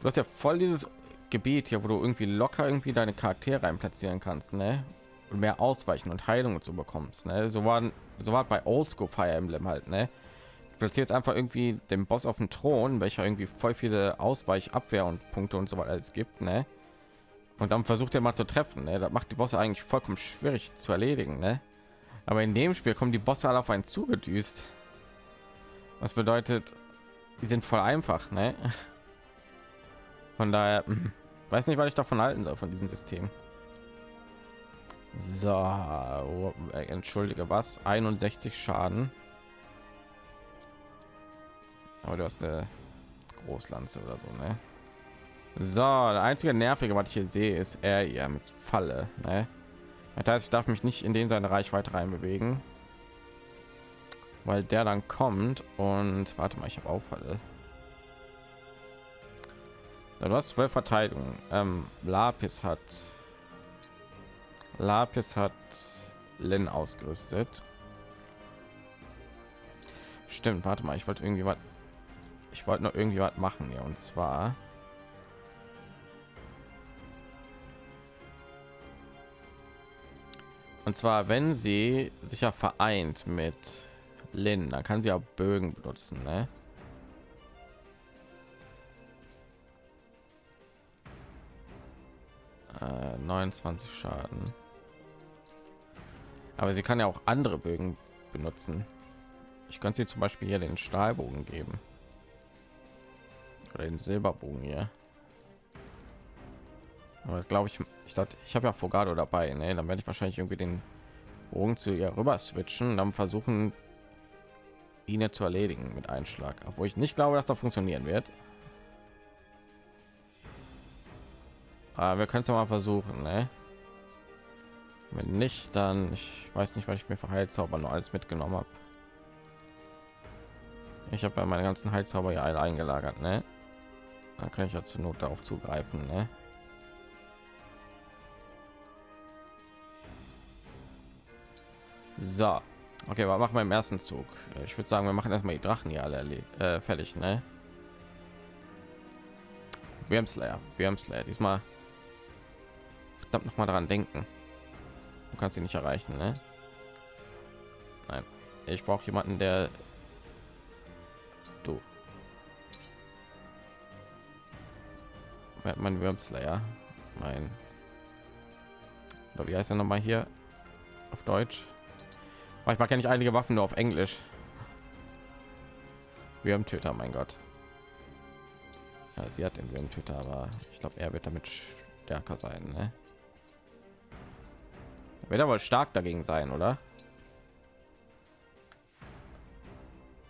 Du hast ja voll dieses Gebiet hier, wo du irgendwie locker irgendwie deine Charaktere rein platzieren kannst, ne? Und mehr ausweichen und Heilung zu bekommst, ne? So waren so war bei Oldschool Fire Emblem halt, ne? platziert einfach irgendwie den Boss auf den Thron, welcher irgendwie voll viele Ausweich, Abwehr und Punkte und so weiter es gibt, ne? Und dann versucht er mal zu treffen. Ne? Das macht die Bosse eigentlich vollkommen schwierig zu erledigen. Ne? Aber in dem Spiel kommen die Bosse alle auf einen zugedüst. Was bedeutet, die sind voll einfach. Ne? Von daher hm, weiß nicht, was ich davon halten soll von diesem System. So, oh, entschuldige was, 61 Schaden. Aber du hast eine Großlanze oder so, ne? So, der einzige nervige, was ich hier sehe, ist er ja mit Falle. Ne? Das heißt, ich darf mich nicht in den seine Reichweite rein bewegen, weil der dann kommt und warte mal, ich habe Auffalle. Ja, du hast zwölf Verteidigung. Ähm, Lapis hat Lapis hat Lin ausgerüstet. Stimmt, warte mal, ich wollte irgendwie was ich wollte noch irgendwie was machen ja und zwar und zwar wenn sie sich ja vereint mit Lin dann kann sie auch Bögen benutzen ne? Äh, 29 Schaden aber sie kann ja auch andere Bögen benutzen ich könnte sie zum Beispiel hier den Stahlbogen geben oder den Silberbogen hier. Glaube ich, ich dachte, ich habe ja Fogado dabei, ne? Dann werde ich wahrscheinlich irgendwie den Bogen zu ihr rüber switchen dann versuchen, ihn zu erledigen mit Einschlag, obwohl ich nicht glaube, dass das funktionieren wird. Aber wir können es ja mal versuchen, ne? Wenn nicht, dann ich weiß nicht, weil ich mir für Heilzauber nur alles mitgenommen habe. Ich habe ja meine ganzen Heilzauber ja alle eingelagert, ne? Dann kann ich ja zur Not darauf zugreifen, ne? So, okay, was machen wir im ersten Zug? Ich würde sagen, wir machen erstmal die Drachen hier alle äh, fertig, ne? Wir haben Slayer, wir haben Slayer. Diesmal verdammt noch mal daran denken. Du kannst sie nicht erreichen, ne? Nein, ich brauche jemanden, der du mein Wormslayer, mein oder wie heißt er noch mal hier auf Deutsch? Manchmal kenne ich einige Waffen nur auf Englisch. Würmtöter, mein Gott. Ja, sie hat den Würmtöter, aber ich glaube, er wird damit stärker sein. Ne? Wird er wohl stark dagegen sein, oder?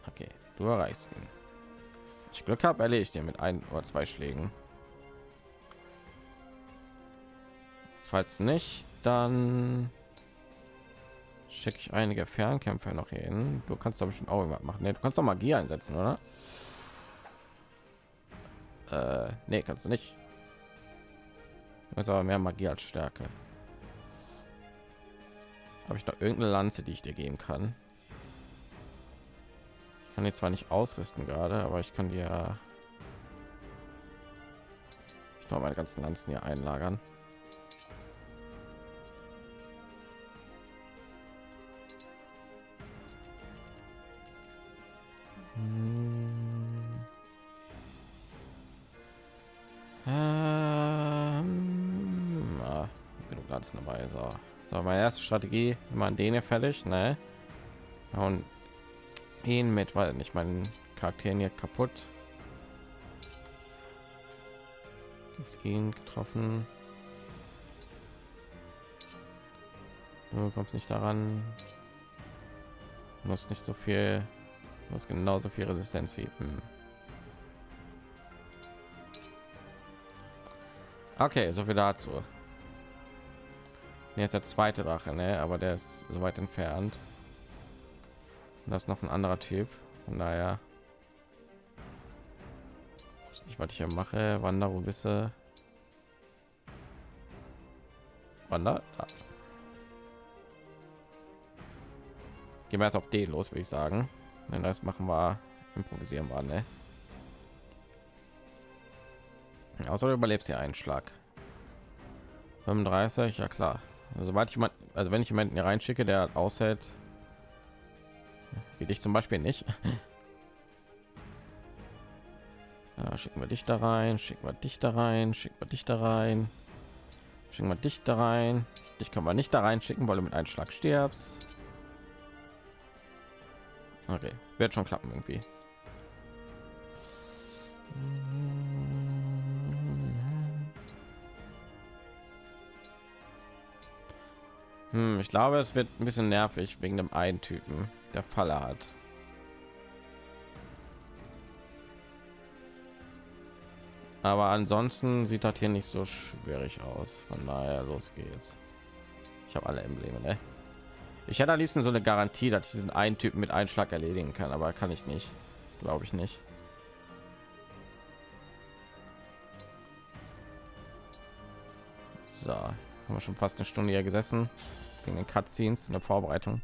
Okay, du erreichst ihn. Ich Glück habe, erledigt dir mit ein oder zwei Schlägen. Falls nicht, dann schicke ich einige Fernkämpfer noch hin. Du kannst doch bestimmt auch irgendwas machen. Nee, du kannst doch Magie einsetzen, oder? Äh, nee, kannst du nicht. Du aber mehr Magie als Stärke. Habe ich noch irgendeine Lanze, die ich dir geben kann? Ich kann die zwar nicht ausrüsten gerade, aber ich kann dir ich glaube meine ganzen Lanzen hier einlagern. Lanzen dabei. So, so meine erste Strategie, immer an den hier fertig, ne? Und ihn mit, weil nicht meinen Charakteren hier kaputt. Jetzt ihn getroffen. Du kommst nicht daran. Muss nicht so viel was genauso viel Resistenz wie hm. Okay, so viel dazu. Jetzt der zweite Drache, ne? aber der ist so weit entfernt. Und das ist noch ein anderer Typ. Von daher ich was ich hier mache. Wander, wo bist du? Wander. Da. Gehen wir jetzt auf den los, würde ich sagen. Den Rest machen wir improvisieren wir, ne? Außer du überlebst hier einen Schlag. 35, ja klar. Also, ich mal, also wenn ich jemanden hier reinschicke, der aushält, wie dich zum Beispiel nicht. Ja, schicken wir dich da rein, schicken wir dich da rein, schicken wir dich da rein, schicken wir dich da rein. Dich kann man nicht da rein schicken, weil du mit einem Schlag stirbst. Okay, wird schon klappen irgendwie. Hm, ich glaube, es wird ein bisschen nervig wegen dem einen Typen, der Falle hat. Aber ansonsten sieht das hier nicht so schwierig aus. Von daher los geht's. Ich habe alle Embleme, ne? Ich hätte am liebsten so eine Garantie, dass ich diesen einen Typen mit Einschlag erledigen kann, aber kann ich nicht. Glaube ich nicht. So, haben wir schon fast eine Stunde hier gesessen wegen den Cutscenes in der Vorbereitung.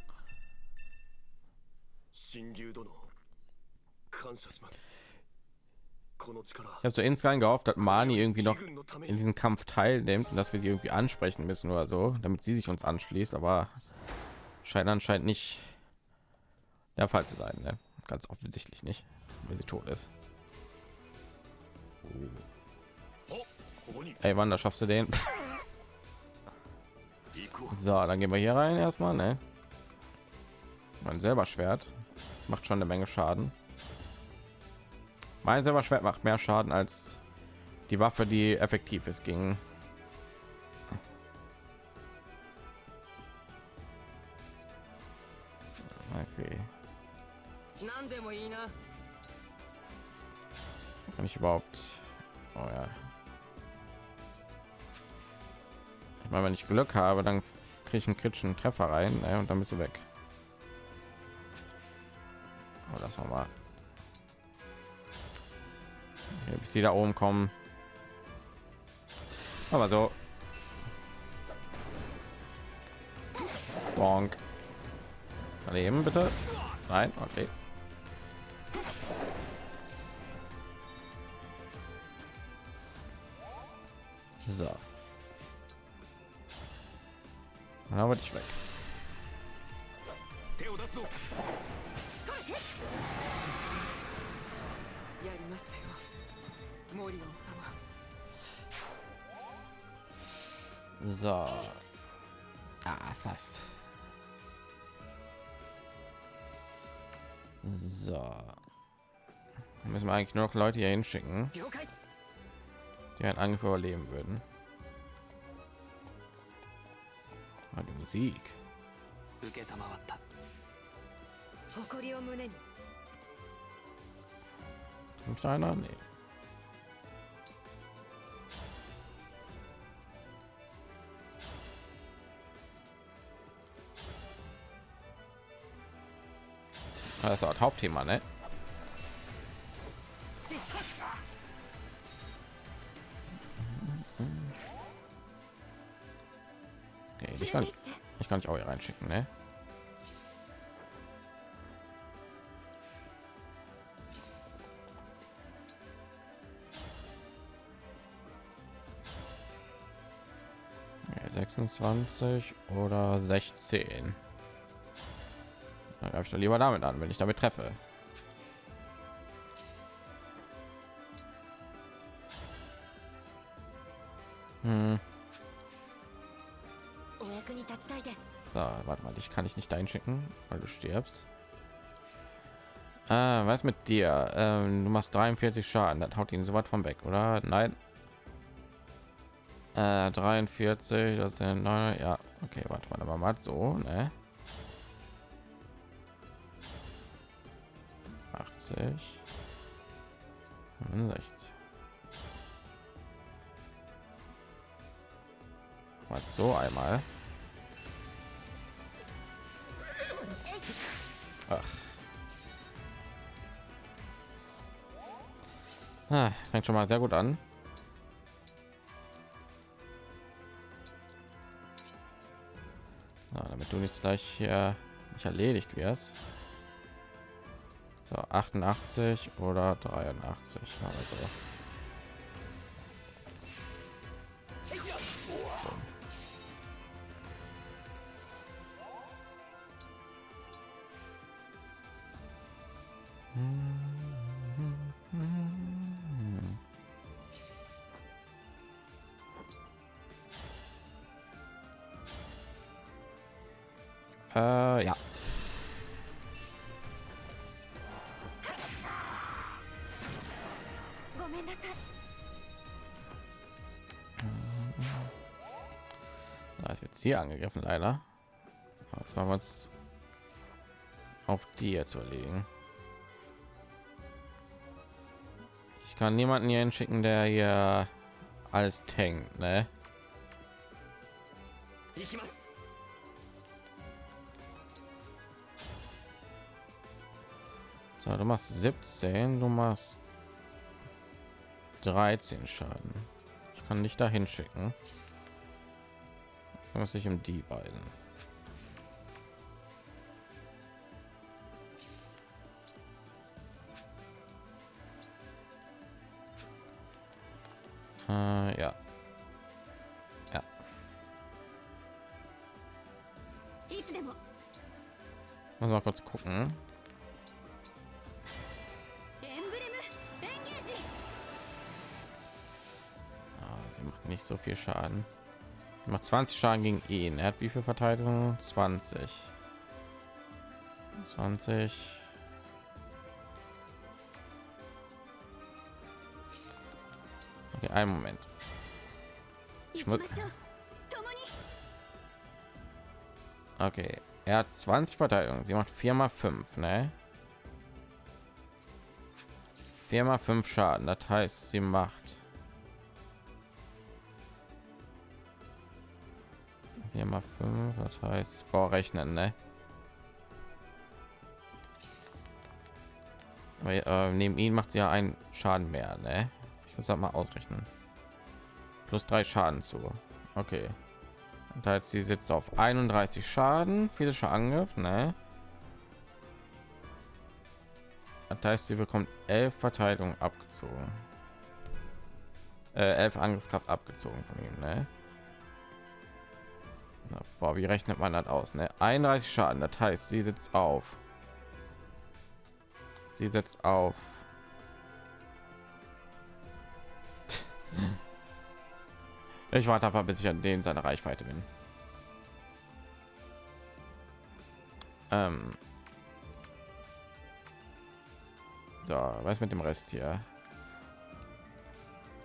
Ich habe so insgeheim gehofft, dass Mani irgendwie noch in diesem Kampf teilnimmt und dass wir sie irgendwie ansprechen müssen oder so, damit sie sich uns anschließt, aber scheint anscheinend nicht der Fall zu sein. Ne? Ganz offensichtlich nicht, wenn sie tot ist. Ey, wann da schaffst du den? So, dann gehen wir hier rein erstmal, ne? Mein selber Schwert macht schon eine Menge Schaden. Mein selber Schwert macht mehr Schaden als die Waffe, die effektiv ist gegen Okay. Kann ich überhaupt? Oh ja, Meine, wenn ich Glück habe, dann kriege ich einen kritischen Treffer rein ne, und dann bist du weg. Oh, das war mal. Okay, bis die da oben kommen. Aber so. Bonk. Daneben bitte. Nein, okay. So. Dann haben wir dich weg. So. Ah, fast. So. Müssen wir eigentlich nur noch Leute hier hinschicken, die einen Angriff überleben würden. Ah, die Musik. 受けたまわった誇りを胸に Kommt einer? Nee. Ah, Das ist auch das Hauptthema, ne? Kann, ich kann ich auch hier reinschicken, ne? Ja, 26 oder 16. Dann greife ich doch lieber damit an, wenn ich damit treffe. Hm. Kann ich nicht einschicken, weil du stirbst. Ah, was mit dir? Ähm, du machst 43 Schaden, das haut ihn so weit von weg, oder? Nein. Äh, 43, das sind neun, ja. Okay, warte mal, aber mal so, ne? 80, 65. Mal so einmal. Ach. Ah, fängt schon mal sehr gut an. Na, damit du nicht gleich hier nicht erledigt wirst. So, 88 oder 83. Also. Äh, hier angegriffen leider jetzt machen wir uns auf die zu erlegen ich kann niemanden hier hinschicken der hier alles tankt ne? So, du machst 17, du machst 13 Schaden. Ich kann dich dahin schicken kann es sich um die beiden. Äh, ja. Ja. Muss mal kurz gucken. Ah, sie macht nicht so viel schaden macht 20 Schaden gegen ihn. Er hat wie viel Verteidigung? 20. 20. Okay, einen Moment. Ich muss. Okay, er hat 20 Verteidigung. Sie macht 4 mal 5, ne? 4 mal 5 Schaden. Das heißt, sie macht 4 mal 5, das heißt, boah, rechnen, ne? Äh, neben ihn macht sie ja einen Schaden mehr, ne? Ich muss das mal ausrechnen. Plus drei Schaden zu. Okay. Und heißt, sie sitzt auf 31 Schaden, physischer Angriff, ne? Das heißt, sie bekommt 11 Verteidigung abgezogen. Äh, 11 Angriffskraft abgezogen von ihm, ne? Na, boah, wie rechnet man das aus, ne? 31 Schaden, das heißt, sie sitzt auf. Sie setzt auf. Ich warte einfach, bis ich an den seine Reichweite bin. Ähm. So, was mit dem Rest hier?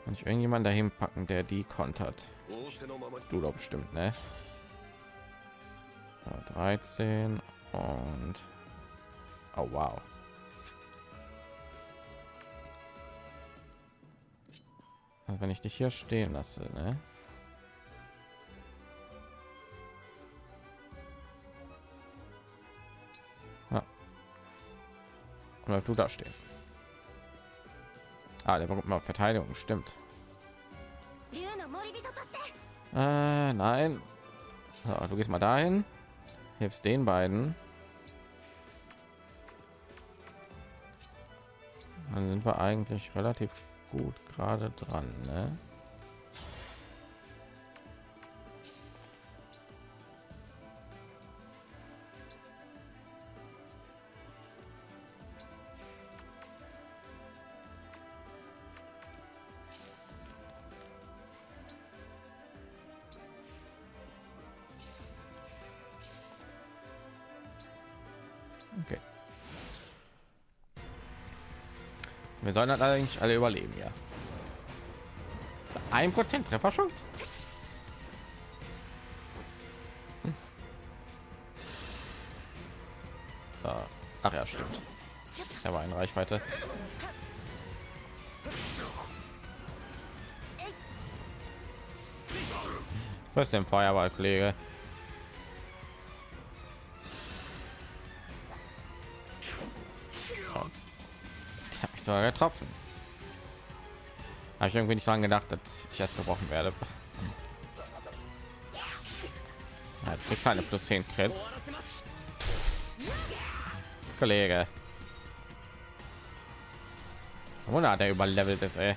Kann ich irgendjemand dahin packen, der die kontert? Du doch bestimmt, ne? 13 und oh wow. Also wenn ich dich hier stehen lasse, ne? Ja. Oder du da stehst Ah, der bekommt mal Verteidigung, stimmt. Äh, nein. So, du gehst mal dahin hilfst den beiden. Dann sind wir eigentlich relativ gut gerade dran, ne? Wir sollen das eigentlich alle überleben, ja. Ein Prozent Trefferchance. Hm. Ach ja, stimmt. Er war in Reichweite. Was denn Feuerball, Kollege? Mich sogar getroffen. Habe ich irgendwie nicht dran gedacht, dass ich jetzt gebrochen werde. Kriegt keine plus 10 Crit. Kollege. Wunder, der überlevelt ist, ey.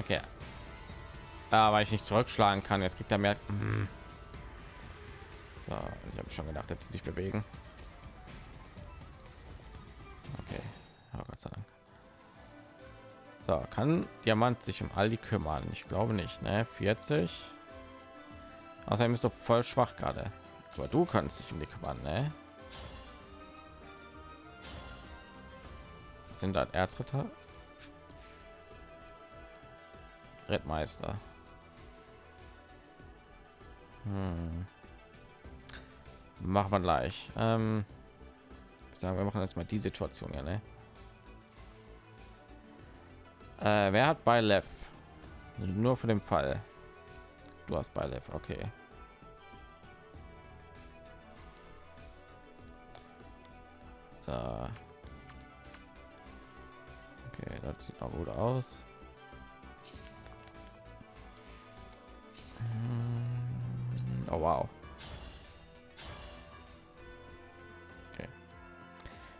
Okay. Aber ich nicht zurückschlagen kann, jetzt kriegt er mehr. Mhm. So, ich habe schon gedacht, dass die sich bewegen. Kann Diamant sich um all die kümmern? Ich glaube nicht, ne? 40. Außerdem ist doch voll schwach gerade. Aber du kannst dich um die kümmern, ne? Sind das Erzritter? Rittmeister. Hm. Machen wir gleich. Ähm, sagen wir machen jetzt mal die Situation ja, ne? Äh, wer hat bei Lev? Nur für den Fall. Du hast bei Lev, okay. Äh. Okay, das sieht auch gut aus. Hm. Oh wow. Okay.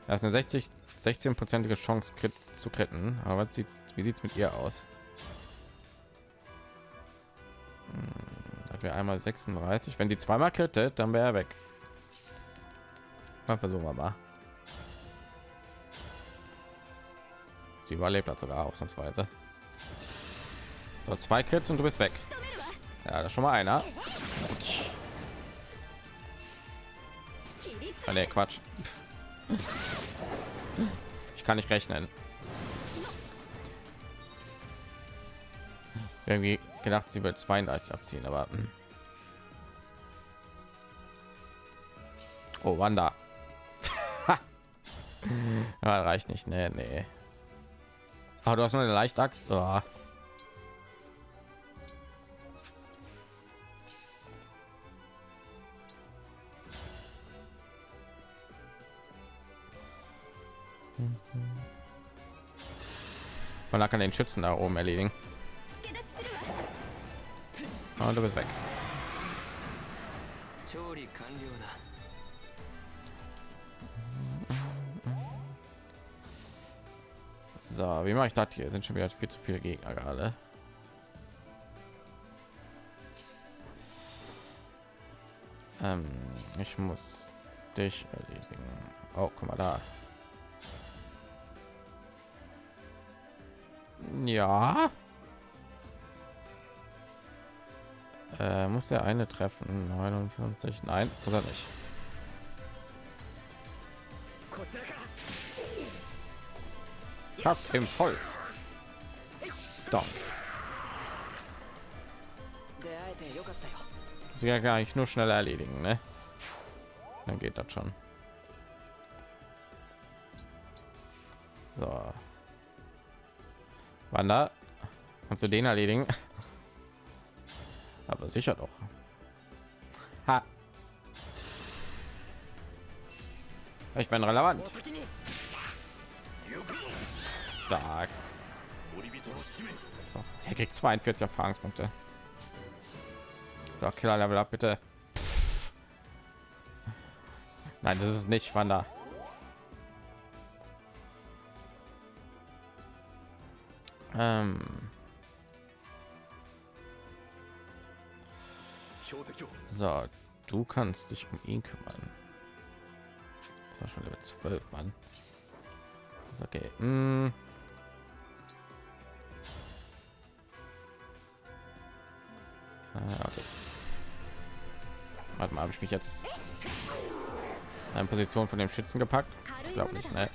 Das ist eine 60 16-prozentige Chance Crit zu kritten. Aber sieht, wie sieht es mit ihr aus? Hm, hat wir einmal 36. Wenn die zweimal krittet, dann wäre er weg. Mal versuchen wir mal. Sie überlebt hat sogar ausnahmsweise. So, zwei Crits und du bist weg. Ja, das schon mal einer. Ah, nee, Quatsch. Ich kann nicht rechnen. Irgendwie gedacht, sie wird 32 abziehen, aber hm. oh, Wanda. ja, reicht nicht. Nee, nee. Aber du hast nur eine leichte Axt. Oh. Man kann den Schützen da oben erledigen. Und du bist weg. So, wie mache ich das hier? Sind schon wieder viel zu viele Gegner gerade. Ähm, ich muss dich erledigen. Oh, guck mal da. Ja. Äh, muss der eine treffen? 59? Nein, muss er nicht. Habt im Holz. Doch. Sie ja gar nicht nur schnell erledigen, ne? Dann geht das schon. So. Wanda, kannst du den erledigen? Aber sicher doch. Ha. Ich bin relevant. Sag. So, er kriegt 42 Erfahrungspunkte. So, Killer Level ab, bitte. Pff. Nein, das ist nicht Wanda. Ähm. So, du kannst dich um ihn kümmern. Das war schon Level 12, Mann. Okay. Hm. Ah, okay. Warte mal, habe ich mich jetzt in Position von dem Schützen gepackt? Ich glaube nicht, ne?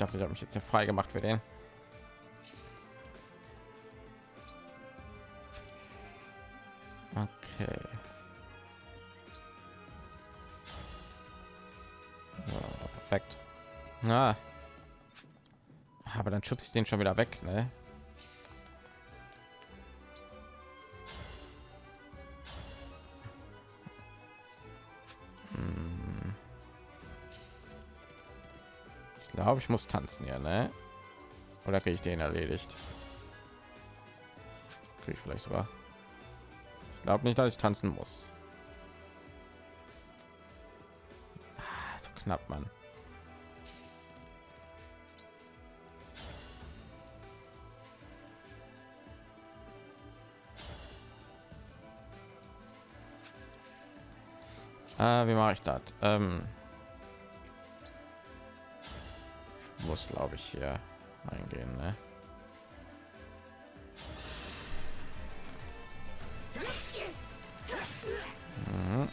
Dachte, ich habe mich jetzt hier frei gemacht für den. Okay. So, perfekt. Na. Aber dann schubst ich den schon wieder weg, ne? Glaube ich muss tanzen ja ne? Oder kriege ich den erledigt? Kriege ich vielleicht sogar. Ich glaube nicht dass ich tanzen muss. Ah, so knapp man Ah, wie mache ich das? Ähm muss glaube ich hier eingehen ne? mhm.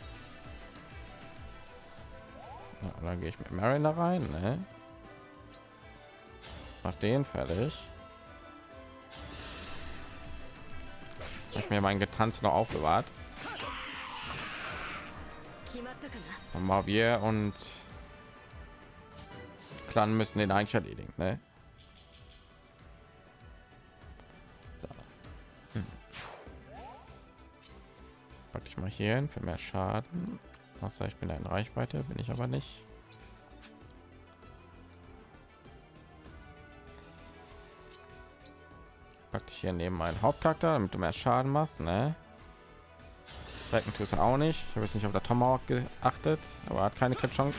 ja, dann gehe ich mit Mariner rein ne? Mach den fertig ich mir mein getanzt noch aufbewahrt und mal wir und Clan müssen den eigentlich erledigen, ne? So. Hm. Pack ich mal hier hin für mehr Schaden. Außer ich bin in Reichweite, bin ich aber nicht. pack dich hier neben meinen Hauptcharakter, damit du mehr Schaden machst, ne? Recken tust du auch nicht. Ich habe jetzt nicht auf der Tomahawk geachtet, aber hat keine Crit Chance.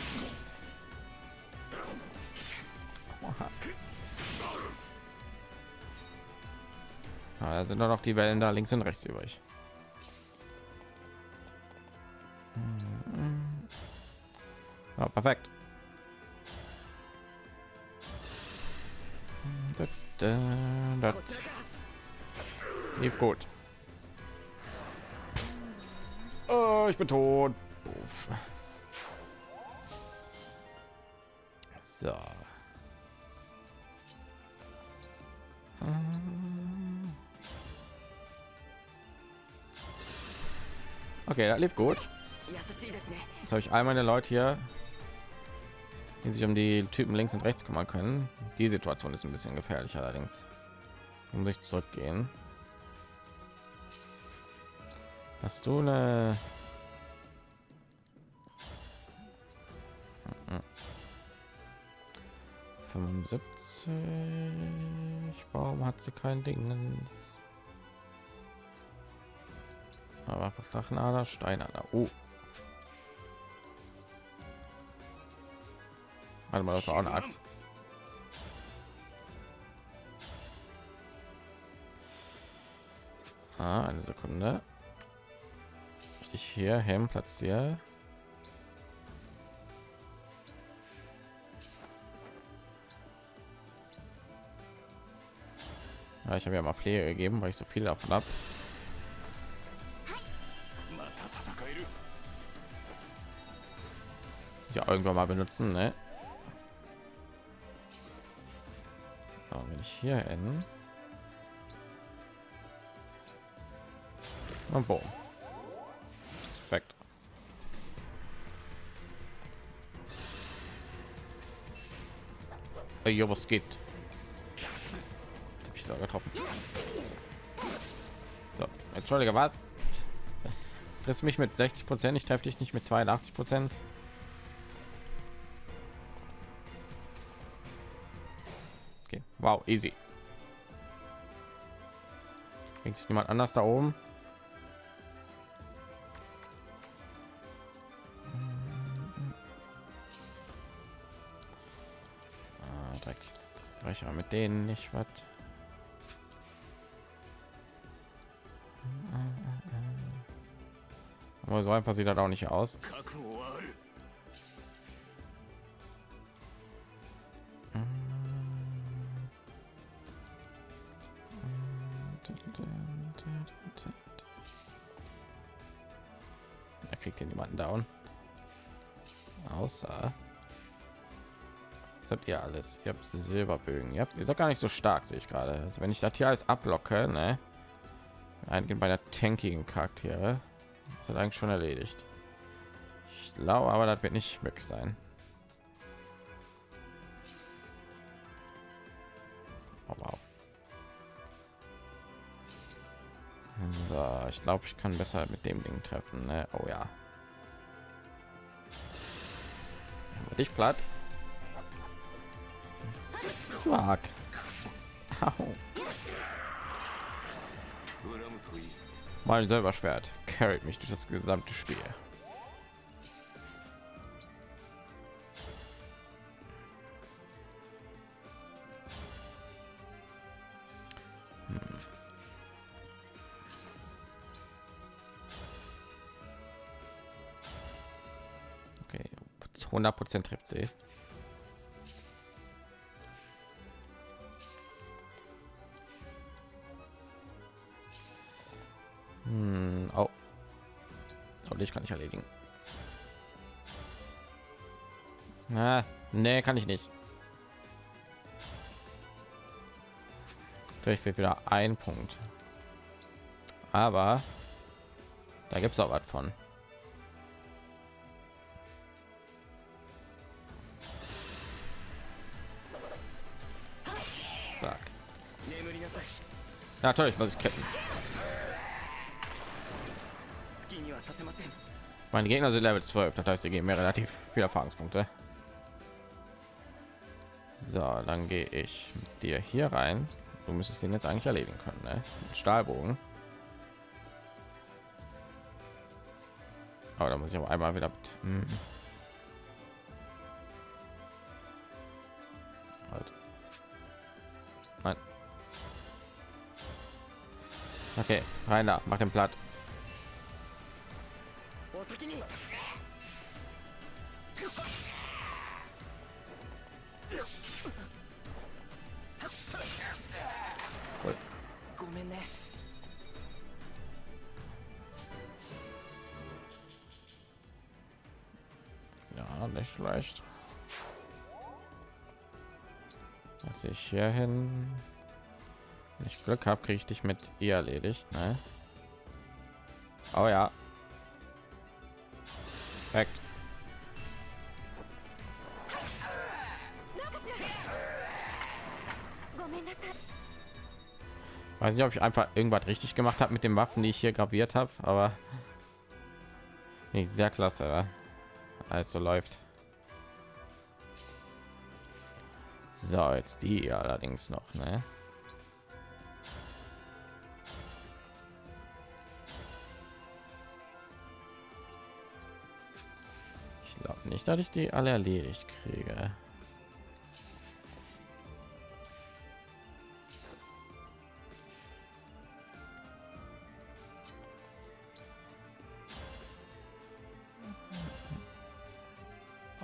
Da sind nur noch die Wellen da links und rechts übrig. Ja, perfekt. Das, das lief gut. Oh, ich bin tot. So. Okay, das lief gut. Jetzt habe ich all meine Leute hier, die sich um die Typen links und rechts kümmern können. Die Situation ist ein bisschen gefährlich allerdings. Hier muss ich zurückgehen. Hast du eine 75? Warum hat sie kein Ding? Aber Drachenader, Steinader. Oh. Warte mal, das war auch eine Axt. Ah, eine Sekunde. Ich hier hin platziere. Ja, ich habe ja mal Pflege gegeben, weil ich so viel davon habe. Ja, irgendwann mal benutzen, ne? So, wenn ich hier hin und boom. Perfekt. Ey, was geht? Ich da getroffen. So, entschuldige, was? Triffst mich mit 60 Prozent, ich treffe dich nicht mit 82 Prozent. Wow, easy. Bringt sich niemand anders da oben? Ah, direkt gleich mit denen nicht was. Aber so einfach sieht das auch nicht aus. Er kriegt hier niemanden down. Außer was habt ihr alles? Ihr habt Silberbögen. Ihr habt ihr seid gar nicht so stark, sehe ich gerade. Also wenn ich das hier alles ablocke, ne? Eingehen bei der tankigen Charaktere, ist das eigentlich schon erledigt. Ich glaube, aber das wird nicht möglich sein. Ich glaube, ich kann besser mit dem Ding treffen. Ne? Oh ja. Dich platt. Zack. Mein selber Schwert carried mich durch das gesamte Spiel. 100 Prozent trifft sie. Hm, oh. oh, dich kann ich erledigen. Na, nee, kann ich nicht. Ich will wieder ein Punkt. Aber da gibt es auch was von. Natürlich muss ich ketten. Meine Gegner sind Level 12, das heißt, sie geben mir relativ viele Erfahrungspunkte. So, dann gehe ich mit dir hier rein. du müsstest ihn jetzt eigentlich erledigen können ne? Mit stahlbogen aber da muss ich auch einmal wieder mit, Okay, Rainer, mach den platt. Cool. Ja, nicht schlecht. Dass ich hier hin wenn ich Glück habe, kriege ich dich mit ihr erledigt. Ne? Oh ja. Perfekt. Weiß nicht, ob ich einfach irgendwas richtig gemacht habe mit den Waffen, die ich hier graviert habe, aber nicht sehr klasse. Alles so läuft. So, jetzt die allerdings noch, ne? Nicht, dass ich die alle erledigt kriege.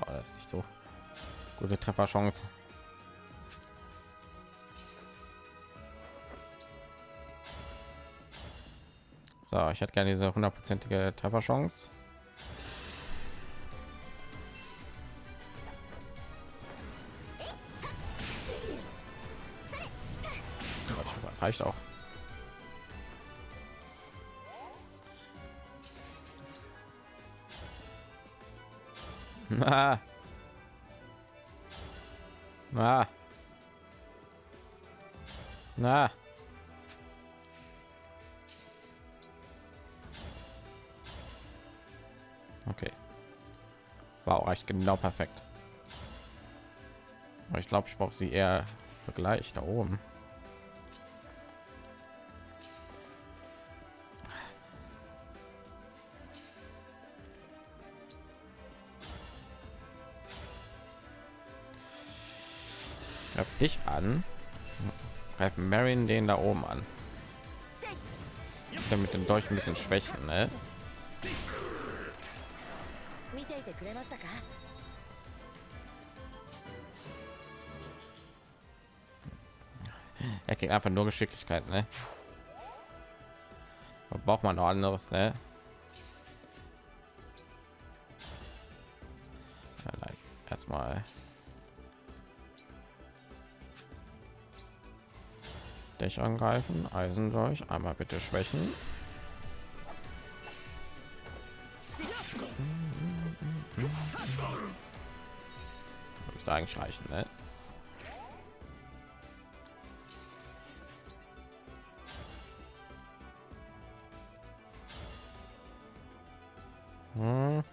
Oh, das ist nicht so gute Trefferchance. So, ich hätte gerne diese hundertprozentige Trefferchance. Reicht auch. Ah. Ah. Na. Okay. War auch echt genau perfekt. Ich glaube, ich brauche sie eher Vergleich da oben. greift den da oben an. Damit den Dolch ein bisschen schwächen, ne? Er kriegt einfach nur Geschicklichkeit, ne? Da braucht man noch anderes, ne? Erstmal dich angreifen, Eisen durch, einmal bitte schwächen. Müsste eigentlich reichen, ne? Hm.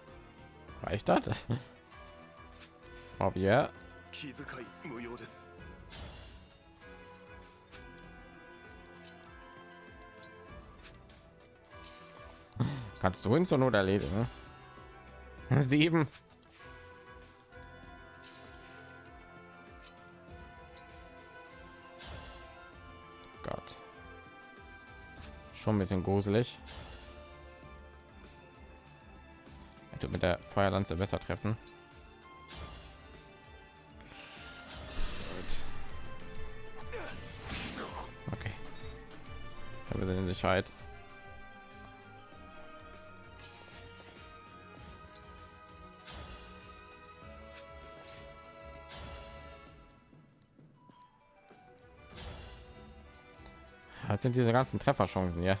Reicht das? Ob ja. 気 Kannst du ihn zur Not erledigen? Sieben. Gott. Schon ein bisschen gruselig. Tut mit der Feuerlanze besser treffen. Okay. Wir sind in Sicherheit. Sind diese ganzen Trefferchancen? Äh.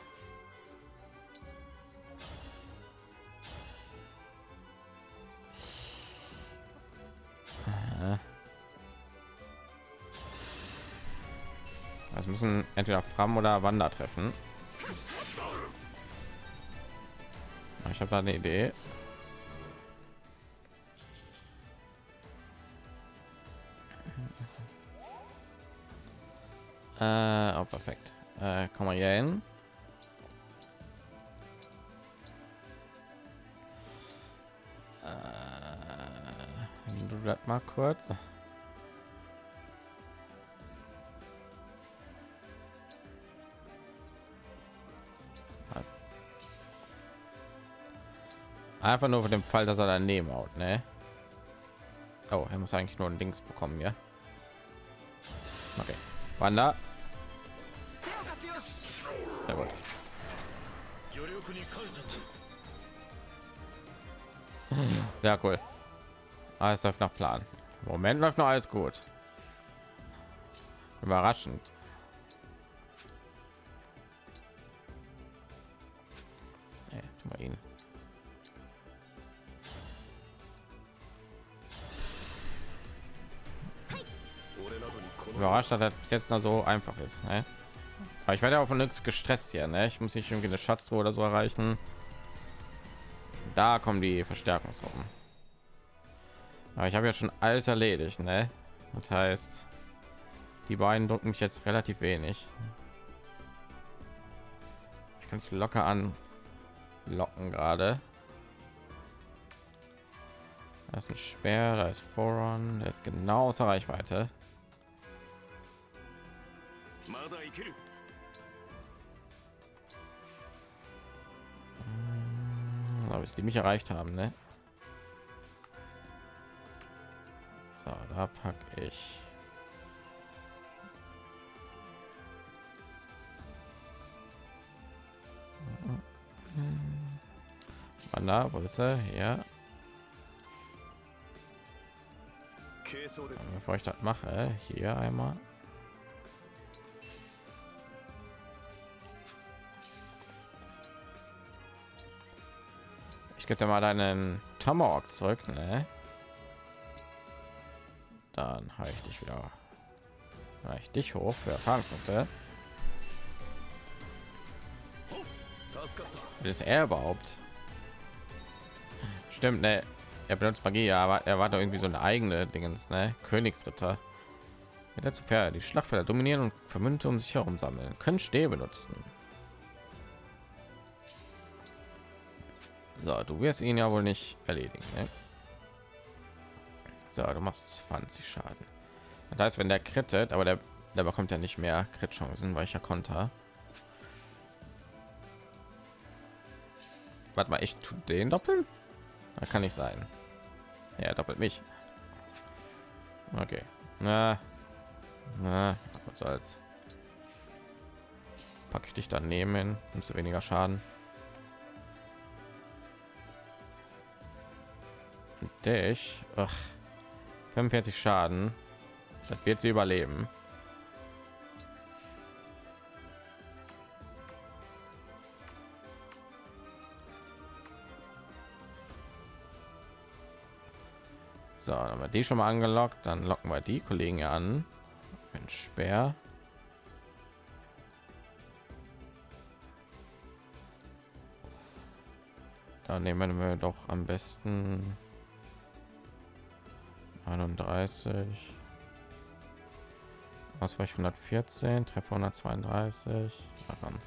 Es müssen entweder Fram oder Wander treffen. Ich habe da eine Idee. Äh, oh, perfekt. Äh, komm mal hier hin. Äh, du das mal kurz. Einfach nur für den Fall, dass er daneben haut, ne? Oh, er muss eigentlich nur ein Dings bekommen, ja. Okay. Wanda. Sehr gut. Sehr cool. Alles läuft nach Plan. Im Moment läuft noch alles gut. Überraschend. Nee, tu mal ihn. Überrascht, dass das bis jetzt noch so einfach ist. Ne? Aber ich werde auch von nichts gestresst hier. Ne? Ich muss nicht irgendwie eine Schatztruhe oder so erreichen. Da kommen die Verstärkungsgruppen. Aber ich habe ja schon alles erledigt. Ne? Das heißt, die beiden drücken mich jetzt relativ wenig. Ich kann es locker an locken gerade. Da ist ein Speer, da ist Voron, der ist genau außer Reichweite. Hm, bis die mich erreicht haben, ne? So, da pack ich. Wanda, wo ist er? Ja. Bevor ich das mache, hier einmal. Gebe dir mal deinen Tomahawk zurück, ne? Dann habe ich dich wieder ich dich hoch für Erfahrungspunkte. Wie ist er überhaupt? Stimmt, ne? Er benutzt Magie, aber er war doch irgendwie so eine eigene Dingens, ne? Königsritter. Mit der zu Pferde die Schlachtfelder dominieren und Vermünte um sich herum sammeln, können Stäbe benutzen. So, du wirst ihn ja wohl nicht erledigen. Ne? So, du machst 20 Schaden. Das heißt, wenn der krittet, aber der, der bekommt ja nicht mehr Crit-Chancen, weil ich ja Konter. Warte mal, ich tue den doppeln? Da kann ich sein. Ja, doppelt mich. Okay. Na, na, was soll's. Packe ich dich daneben, nimmst du weniger Schaden. Dich. Ach, 45 Schaden. Das wird sie überleben. So, dann haben wir die schon mal angelockt. Dann locken wir die Kollegen an. Ein Speer. Dann nehmen wir doch am besten 31 Ausweich 114 Treffer 132 Daran.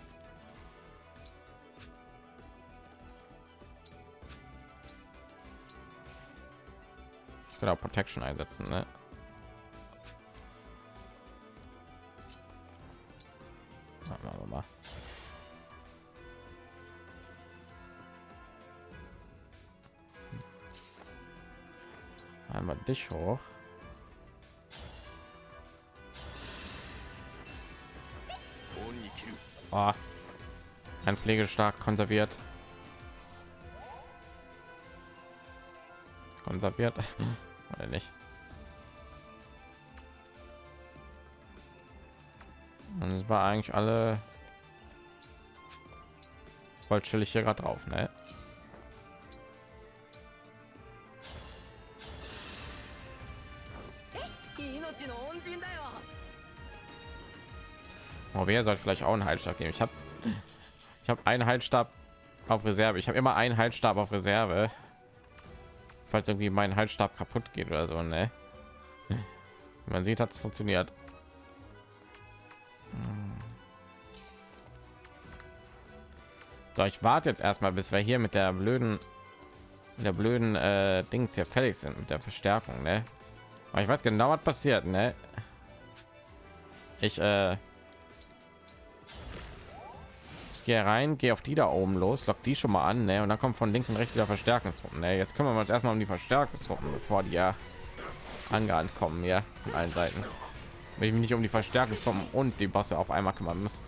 Ich kann auch Protection einsetzen, ne? Machen wir mal. Einmal dich hoch oh. ein pflegestark konserviert konserviert oder nicht und es war eigentlich alle voll chillig hier gerade drauf ne? Wer sollte vielleicht auch einen Heilstab geben? Ich habe ich habe einen Heilstab auf Reserve. Ich habe immer einen Heilstab auf Reserve, falls irgendwie mein Heilstab kaputt geht oder so. Ne? Man sieht, hat es funktioniert. So, ich warte jetzt erstmal, bis wir hier mit der blöden, mit der blöden äh, Dings hier fertig sind mit der Verstärkung, ne? Aber ich weiß genau, was passiert, ne? Ich, äh, gehe rein, gehe auf die da oben los, lock die schon mal an, ne? Und dann kommt von links und rechts wieder Verstärkungstruppen, ne? Jetzt kümmern wir uns erstmal um die Verstärkungstruppen, bevor die ja angerannt kommen, ja, von allen Seiten. Wenn ich mich nicht um die Verstärkungstruppen und die Bosse auf einmal kümmern muss.